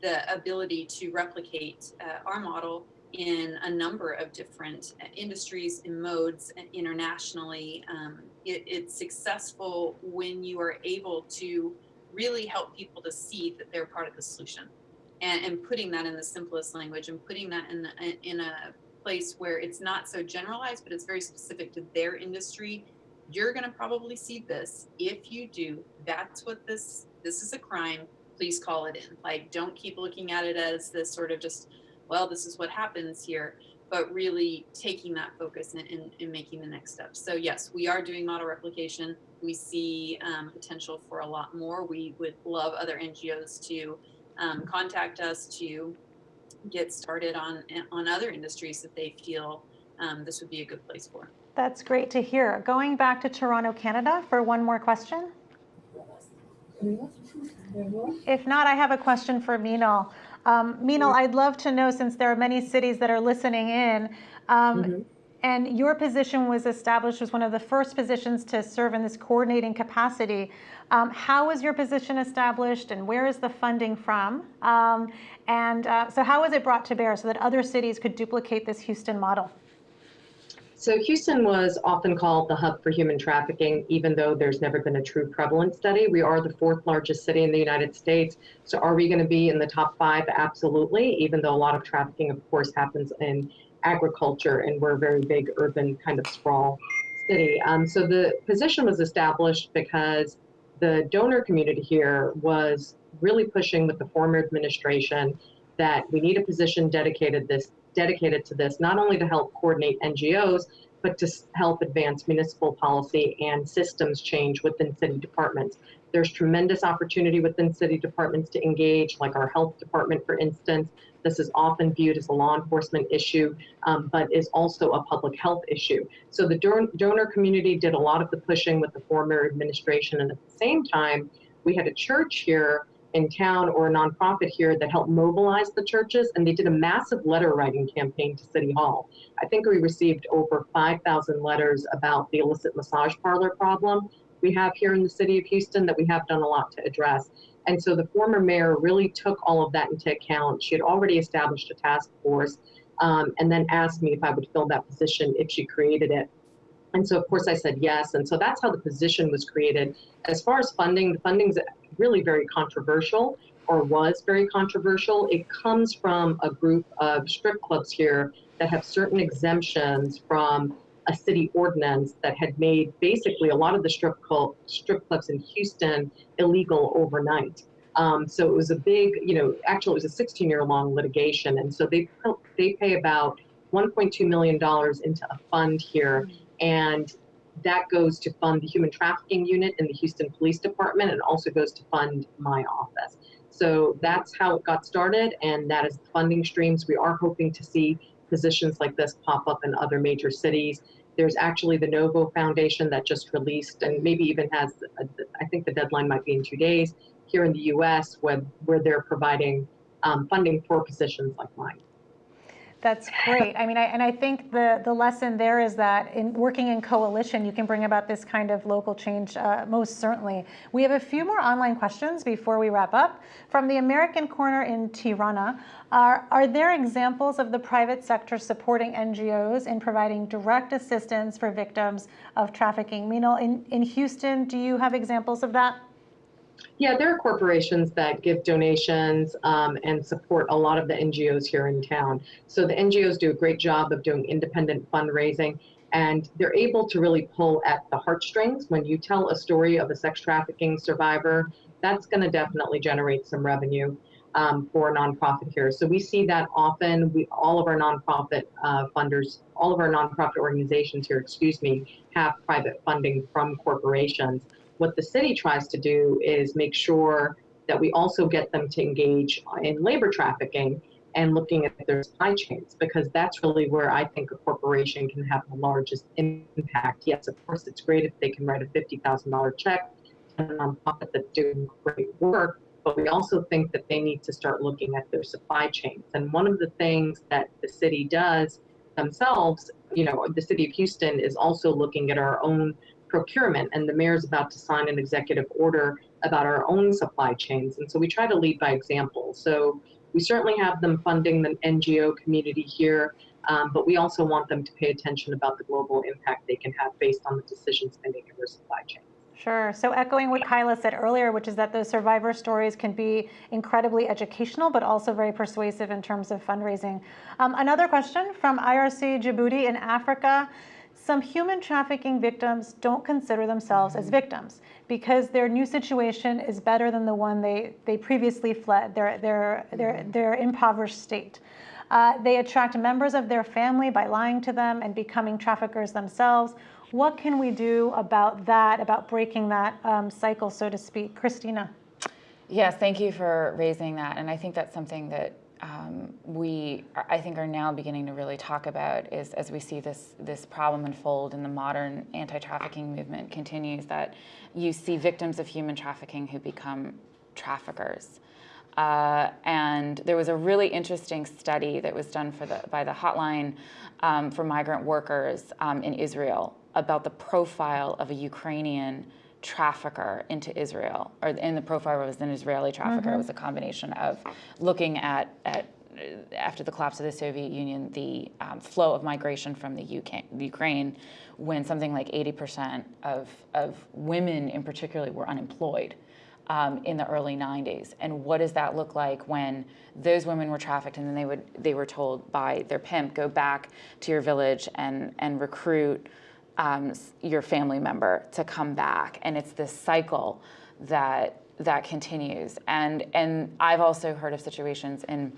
the ability to replicate uh, our model in a number of different uh, industries and modes internationally. Um, it, it's successful when you are able to really help people to see that they're part of the solution and, and putting that in the simplest language and putting that in, the, in a place where it's not so generalized, but it's very specific to their industry. You're going to probably see this. If you do, that's what this, this is a crime. Please call it in. Like, don't keep looking at it as this sort of just, well, this is what happens here, but really taking that focus and, and, and making the next step. So yes, we are doing model replication. We see um, potential for a lot more. We would love other NGOs to um, contact us to get started on on other industries that they feel um, this would be a good place for. That's great to hear. Going back to Toronto, Canada for one more question. If not, I have a question for Minal. Um, Minal, I'd love to know, since there are many cities that are listening in, um, Mhm. And your position was established as one of the first positions to serve in this coordinating capacity. Um, how was your position established and where is the funding from? Um, and uh, so how was it brought to bear so that other cities could duplicate this Houston model? So Houston was often called the hub for human trafficking, even though there's never been a true prevalence study. We are the fourth largest city in the United States. So are we going to be in the top five? Absolutely, even though a lot of trafficking, of course, happens in agriculture and we're a very big urban kind of sprawl city. Um, so the position was established because the donor community here was really pushing with the former administration that we need a position dedicated this dedicated to this, not only to help coordinate NGOs, but to help advance municipal policy and systems change within city departments. There's tremendous opportunity within city departments to engage, like our health department, for instance. This is often viewed as a law enforcement issue, um, but is also a public health issue. So the donor community did a lot of the pushing with the former administration, and at the same time, we had a church here in town or a nonprofit here that helped mobilize the churches and they did a massive letter writing campaign to city hall i think we received over 5000 letters about the illicit massage parlor problem we have here in the city of houston that we have done a lot to address and so the former mayor really took all of that into account. She had already established a task force um, and then asked me if i would fill that position if she created it. And so of course i said yes. And so that's how the position was created. As far as funding the funding's really very controversial or was very controversial. It comes from a group of strip clubs here that have certain exemptions from a city ordinance that had made basically a lot of the strip, strip clubs in Houston illegal overnight. Um, so it was a big, you know, actually it was a 16 year long litigation. And so they, they pay about $1.2 million into a fund here. And that goes to fund the human trafficking unit in the Houston Police Department and also goes to fund my office. So that's how it got started, and that is the funding streams. We are hoping to see positions like this pop up in other major cities. There's actually the NoVo Foundation that just released, and maybe even has, a, I think the deadline might be in two days, here in the US, where, where they're providing um, funding for positions like mine. That's great. I mean, I, and I think the, the lesson there is that in working in coalition, you can bring about this kind of local change uh, most certainly. We have a few more online questions before we wrap up. From the American Corner in Tirana, are, are there examples of the private sector supporting NGOs in providing direct assistance for victims of trafficking? Minal, in, in Houston, do you have examples of that? Yeah, there are corporations that give donations um, and support a lot of the NGOs here in town. So the NGOs do a great job of doing independent fundraising and they're able to really pull at the heartstrings. When you tell a story of a sex trafficking survivor, that's going to definitely generate some revenue um, for a nonprofit here. So we see that often. We all of our nonprofit uh, funders, all of our nonprofit organizations here, excuse me, have private funding from corporations. What the city tries to do is make sure that we also get them to engage in labor trafficking and looking at their supply chains because that's really where I think a corporation can have the largest impact. Yes, of course, it's great if they can write a $50,000 check to a nonprofit that's doing great work, but we also think that they need to start looking at their supply chains. And one of the things that the city does themselves, you know, the city of Houston is also looking at our own procurement, and the mayor's about to sign an executive order about our own supply chains. And so we try to lead by example. So we certainly have them funding the NGO community here, um, but we also want them to pay attention about the global impact they can have based on the decisions they make in their supply chain. Sure. So echoing what Kyla said earlier, which is that those survivor stories can be incredibly educational, but also very persuasive in terms of fundraising. Um, another question from IRC Djibouti in Africa. Some human trafficking victims don't consider themselves as victims because their new situation is better than the one they, they previously fled, their, their, their, their impoverished state. Uh, they attract members of their family by lying to them and becoming traffickers themselves. What can we do about that, about breaking that um, cycle, so to speak? Christina. Yes, thank you for raising that. And I think that's something that um, we, I think, are now beginning to really talk about is as we see this, this problem unfold and the modern anti-trafficking movement continues, that you see victims of human trafficking who become traffickers. Uh, and there was a really interesting study that was done for the, by the Hotline um, for Migrant Workers um, in Israel about the profile of a Ukrainian trafficker into Israel, or in the profile was an Israeli trafficker. Mm -hmm. It was a combination of looking at, at after the collapse of the Soviet Union, the um, flow of migration from the UK, Ukraine, when something like 80% of, of women in particular were unemployed um, in the early 90s. And what does that look like when those women were trafficked and then they, would, they were told by their pimp, go back to your village and, and recruit um, your family member to come back. And it's this cycle that that continues. And, and I've also heard of situations in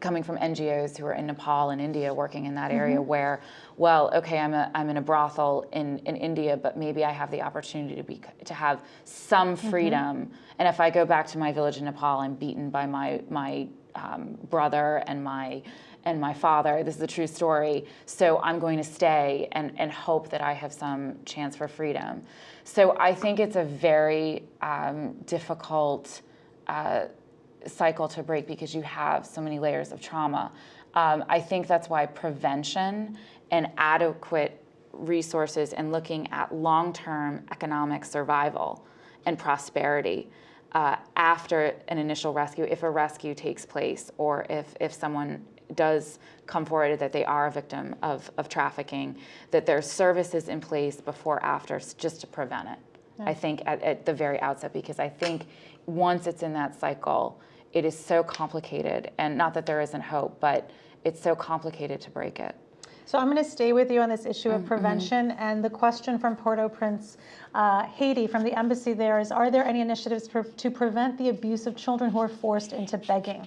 coming from NGOs who are in Nepal and India working in that area mm -hmm. where, well, okay, I'm, a, I'm in a brothel in, in India, but maybe I have the opportunity to, be, to have some mm-hmm. freedom. Mm -hmm. And if I go back to my village in Nepal, I'm beaten by my, my um, brother and my, and my father. This is a true story. So I'm going to stay and, and hope that I have some chance for freedom. So I think it's a very um, difficult uh, cycle to break because you have so many layers of trauma. Um, I think that's why prevention and adequate resources and looking at long-term economic survival and prosperity uh, after an initial rescue, if a rescue takes place or if, if someone does come forward that they are a victim of, of trafficking, that there's services in place before, after, just to prevent it. Yeah. I think at, at the very outset, because I think once it's in that cycle, it is so complicated, and not that there isn't hope, but it's so complicated to break it. So I'm going to stay with you on this issue of mm-hmm. prevention. Mm -hmm. And the question from Port-au-Prince, uh, Haiti, from the embassy there is, are there any initiatives to prevent the abuse of children who are forced into begging?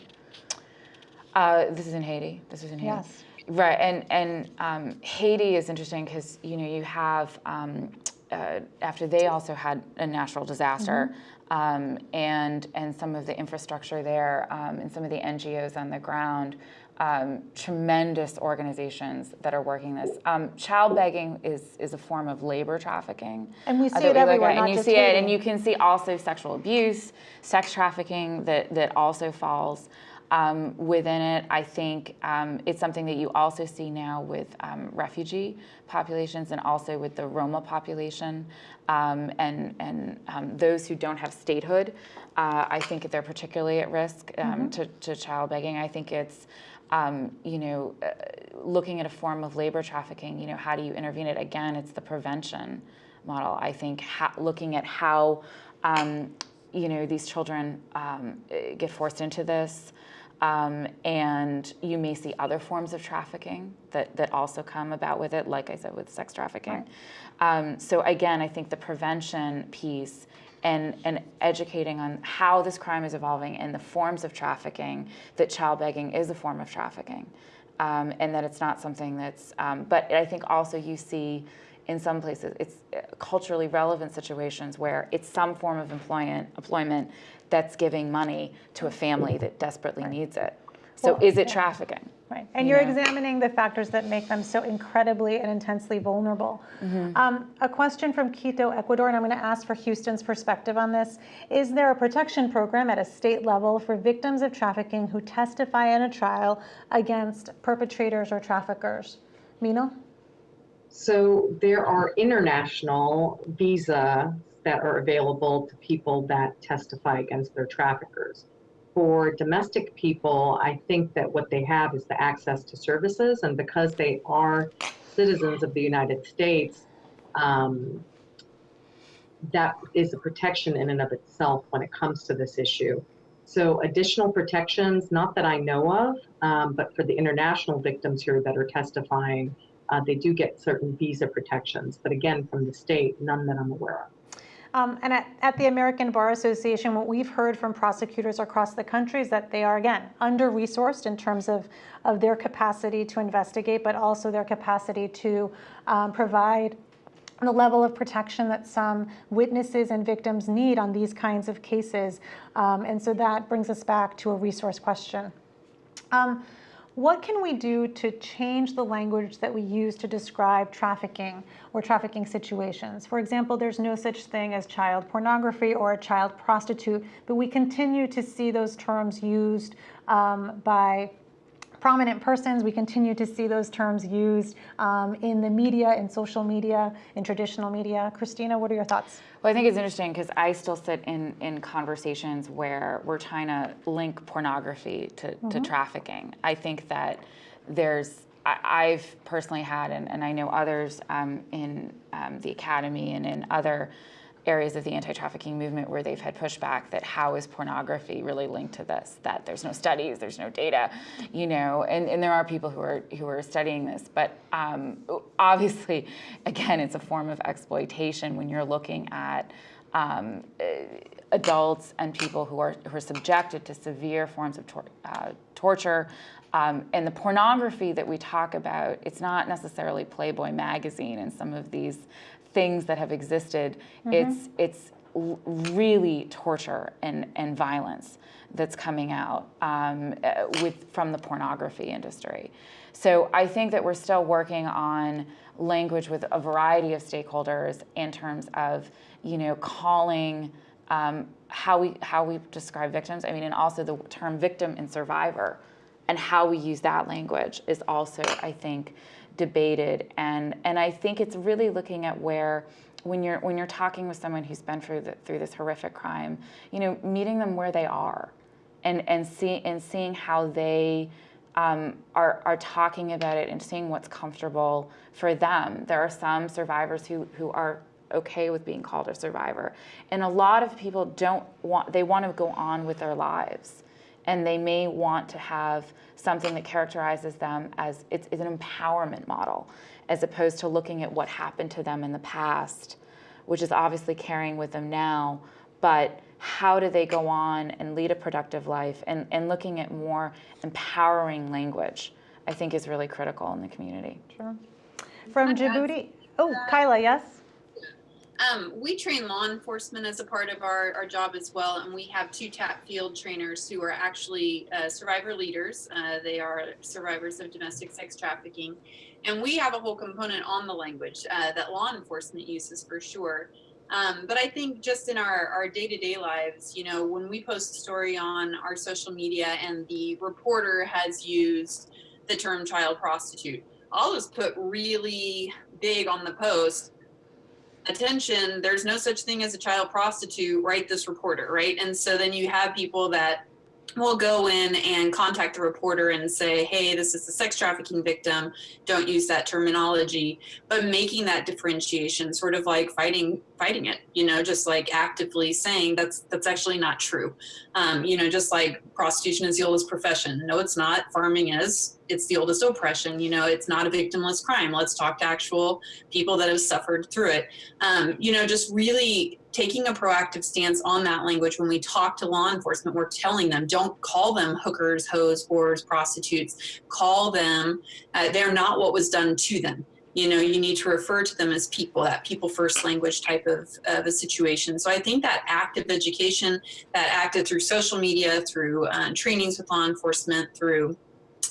Uh, this is in Haiti. This is in Haiti. Yes. Right, and and um, Haiti is interesting because you know you have um, uh, after they also had a natural disaster, mm -hmm um, and, and some of the infrastructure there um, and some of the NGOs on the ground, um, tremendous organizations that are working this. Um, child begging is, is a form of labor trafficking. And we uh, see uh, it everywhere, And you see it, and you can see also sexual abuse, sex trafficking that, that also falls um, within it. I think um, it's something that you also see now with um, refugee populations and also with the Roma population um, and, and um, those who don't have statehood. Uh, I think they're particularly at risk mm -hmm. to, to, child begging. I think it's you know, uh, looking at a form of labor trafficking, you know, how do you intervene it? Again, it's the prevention model. I think looking at how, um, you know, these children um, get forced into this, um, and you may see other forms of trafficking that, that also come about with it, like I said, with sex trafficking. Right. Um, so again, I think the prevention piece and, and educating on how this crime is evolving and the forms of trafficking, that child begging is a form of trafficking. Um, and that it's not something that's, um, but I think also you see in some places, it's uh, culturally relevant situations where it's some form of employment, employment that's giving money to a family that desperately right. needs it. So well, is it trafficking? Right, and you are examining the factors that make them so incredibly and intensely vulnerable. Mm -hmm. um, a question from Quito, Ecuador, and I'm going to ask for Houston's perspective on this. Is there a protection program at a state level for victims of trafficking who testify in a trial against perpetrators or traffickers? Minal? So there are international visa that are available to people that testify against their traffickers. For domestic people, I think that what they have is the access to services, and because they are citizens of the United States, um, that is a protection in and of itself when it comes to this issue. So additional protections, not that I know of, um, but for the international victims here that are testifying, uh, they do get certain visa protections. But again, from the state, none that I'm aware of. Um, and at, at, the American Bar Association, what we've heard from prosecutors across the country is that they are, again, under-resourced in terms of, of their capacity to investigate, but also their capacity to um, provide the level of protection that some witnesses and victims need on these kinds of cases. Um, and so that brings us back to a resource question. Um, what can we do to change the language that we use to describe trafficking or trafficking situations? For example, there's no such thing as child pornography or a child prostitute, but we continue to see those terms used um, by prominent persons. We continue to see those terms used um, in the media, in social media, in traditional media. Christina, what are your thoughts? Well, I think it's interesting because I still sit in, in conversations where we're trying to link pornography to, mm -hmm. to mm-hmm. trafficking. I think that there's I, have personally had, and, and, I know others um, in um, the academy and in other areas of the anti-trafficking movement where they've had pushback that how is pornography really linked to this? That there's no studies there's no data you know and, and there are people who are who are studying this. But um, obviously again it's a form of exploitation when you're looking at um, adults and people who are who are subjected to severe forms of tor uh, torture. Um, and the pornography that we talk about, it's not necessarily Playboy magazine and some of these things that have existed. Mm -hmm. It's it's really torture and, and violence that's coming out um, with from the pornography industry. So I think that we're still working on language with a variety of stakeholders in terms of you know calling um, how we how we describe victims. I mean, and also the term victim and survivor, and how we use that language is also I think debated. And, and I think it's really looking at where when you're when you're talking with someone who's been through the, through this horrific crime, you know, meeting them where they are, and and see and seeing how they um, are are talking about it and seeing what's comfortable for them. There are some survivors who who are okay with being called a survivor, and a lot of people don't want they want to go on with their lives, and they may want to have something that characterizes them as it's, it's an empowerment model, as opposed to looking at what happened to them in the past, which is obviously carrying with them now, but how do they go on and lead a productive life and, and looking at more empowering language, I think is really critical in the community. Sure. From Djibouti, oh, Kyla, yes? Um, we train law enforcement as a part of our, our job as well, and we have two TAT field trainers who are actually uh, survivor leaders. Uh, they are survivors of domestic sex trafficking. And we have a whole component on the language uh, that law enforcement uses for sure. Um, but I think just in our, our day-to-day -day lives, you know, when we post a story on our social media and the reporter has used the term child prostitute, I'll just put really big on the post, attention, there's no such thing as a child prostitute, write this reporter, right? And so then you have people that will go in and contact the reporter and say, hey, this is a sex trafficking victim, don't use that terminology, but making that differentiation, sort of like fighting fighting it, you know, just like actively saying that's that's actually not true. Um, you know, just like prostitution is the oldest profession. No, it's not. Farming is. It's the oldest oppression. You know, it's not a victimless crime. Let's talk to actual people that have suffered through it. Um, you know, just really taking a proactive stance on that language when we talk to law enforcement we're telling them don't call them hookers hoes whores prostitutes call them uh, they're not what was done to them you know you need to refer to them as people that people first language type of, of a situation. So i think that active education that acted through social media through uh, trainings with law enforcement through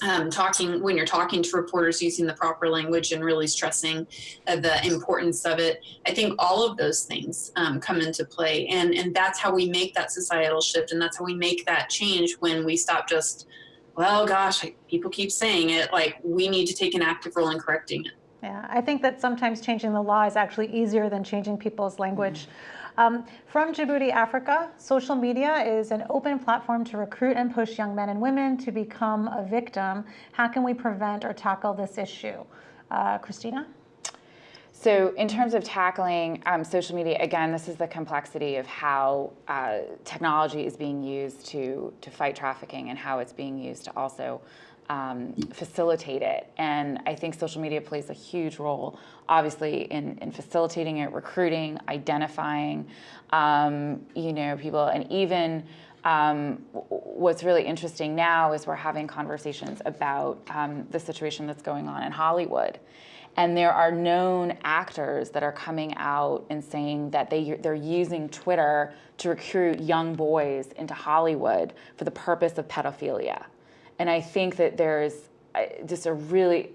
um, talking when you're talking to reporters using the proper language and really stressing uh, the importance of it i think all of those things um, come into play. And and that's how we make that societal shift and that's how we make that change when we stop just well gosh people keep saying it like we need to take an active role in correcting it Yeah, I think that sometimes changing the law is actually easier than changing people's language. Um, from Djibouti, Africa, social media is an open platform to recruit and push young men and women to become a victim. How can we prevent or tackle this issue? Uh, Christina? So, in terms of tackling um, social media, again, this is the complexity of how uh, technology is being used to to fight trafficking and how it's being used to also um, facilitate it. And I think social media plays a huge role, obviously, in, in facilitating it, recruiting, identifying, um, you know, people, and even. Um, what's really interesting now is we're having conversations about um, the situation that's going on in Hollywood and there are known actors that are coming out and saying that they, they're using Twitter to recruit young boys into Hollywood for the purpose of pedophilia. And I think that there's uh, just a really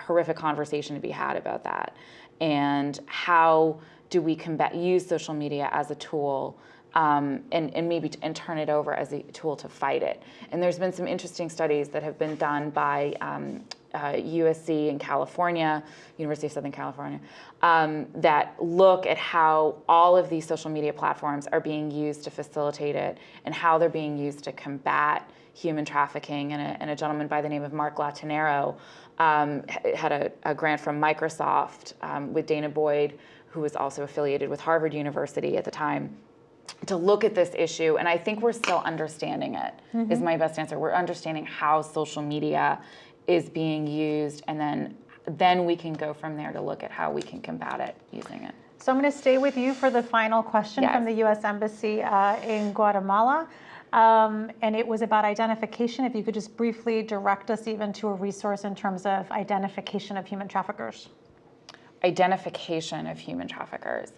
horrific conversation to be had about that. And how do we combat, use social media as a tool um, and, and maybe and turn it over as a tool to fight it. And there's been some interesting studies that have been done by um, uh, USC in California, University of Southern California, um, that look at how all of these social media platforms are being used to facilitate it and how they're being used to combat human trafficking. And a, and a gentleman by the name of Mark Latonero um, had a, a, grant from Microsoft um, with Danah Boyd, who was also affiliated with Harvard University at the time to look at this issue and i think we're still understanding it. Mm-hmm. Is my best answer we're understanding how social media is being used and then then we can go from there to look at how we can combat it using it. So I'm going to stay with you for the final question yes. from the U.S. Embassy uh, in Guatemala. Um, and it was about identification. If you could just briefly direct us even to a resource in terms of identification of human traffickers. Identification of human traffickers.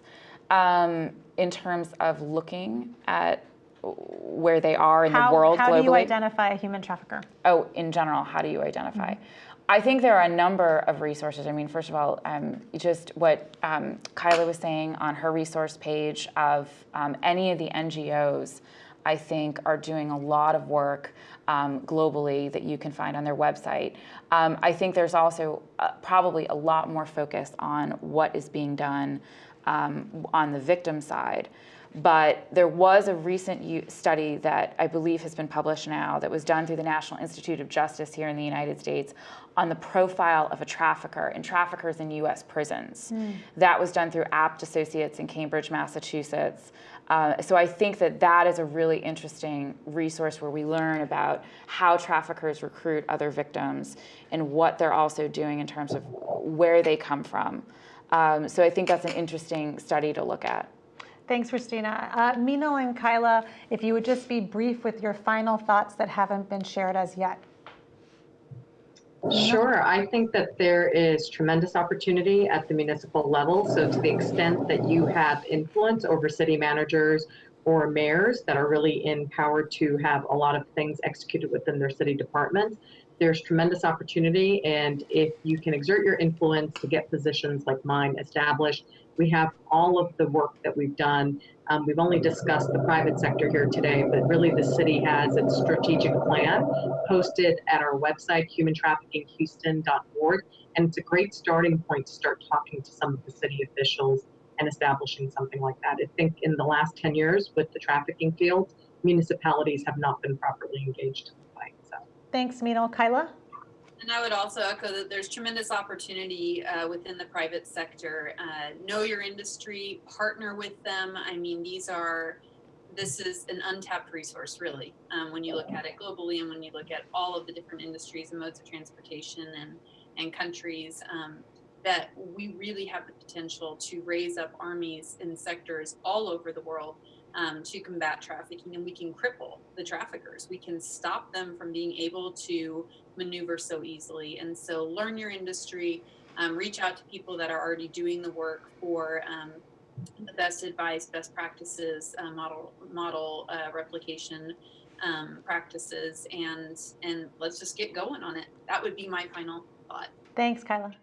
Um, in terms of looking at where they are in how, the world how globally. do you identify a human trafficker? Oh, in general, how do you identify? Mm-hmm. I think there are a number of resources. I mean, first of all, um, just what um, Kyla was saying on her resource page of um, any of the NGOs, I think, are doing a lot of work um, globally that you can find on their website. Um, I think there's also uh, probably a lot more focus on what is being done um, on the victim side. But there was a recent study that I believe has been published now that was done through the National Institute of Justice here in the United States on the profile of a trafficker and traffickers in US prisons. Mm. That was done through Abt Associates in Cambridge, Massachusetts. Uh, so I think that that is a really interesting resource where we learn about how traffickers recruit other victims and what they're also doing in terms of where they come from. Um, so I think that's an interesting study to look at. Thanks, Christina. Uh, Minal and Kyla, if you would just be brief with your final thoughts that haven't been shared as yet. Sure. I think that there is tremendous opportunity at the municipal level. So to the extent that you have influence over city managers or mayors that are really empowered to have a lot of things executed within their city departments, there's tremendous opportunity. And if you can exert your influence to get positions like mine established, we have all of the work that we've done. Um, we've only discussed the private sector here today, but really the city has its strategic plan posted at our website, humantraffickinghouston.org. And it's a great starting point to start talking to some of the city officials and establishing something like that. I think in the last 10 years with the trafficking field, municipalities have not been properly engaged in the fight. So. Thanks, Minal. Kyla? And I would also echo that there's tremendous opportunity uh, within the private sector. Uh, know your industry, partner with them. I mean, these are, this is an untapped resource, really, um, when you look at it globally and when you look at all of the different industries and modes of transportation and, and countries. Um, that we really have the potential to raise up armies in sectors all over the world um, to combat trafficking and we can cripple the traffickers. We can stop them from being able to maneuver so easily. And so learn your industry, um, reach out to people that are already doing the work for um, the best advice, best practices, uh, model model uh, replication um, practices, and and let's just get going on it. That would be my final thought. Thanks, Kyla.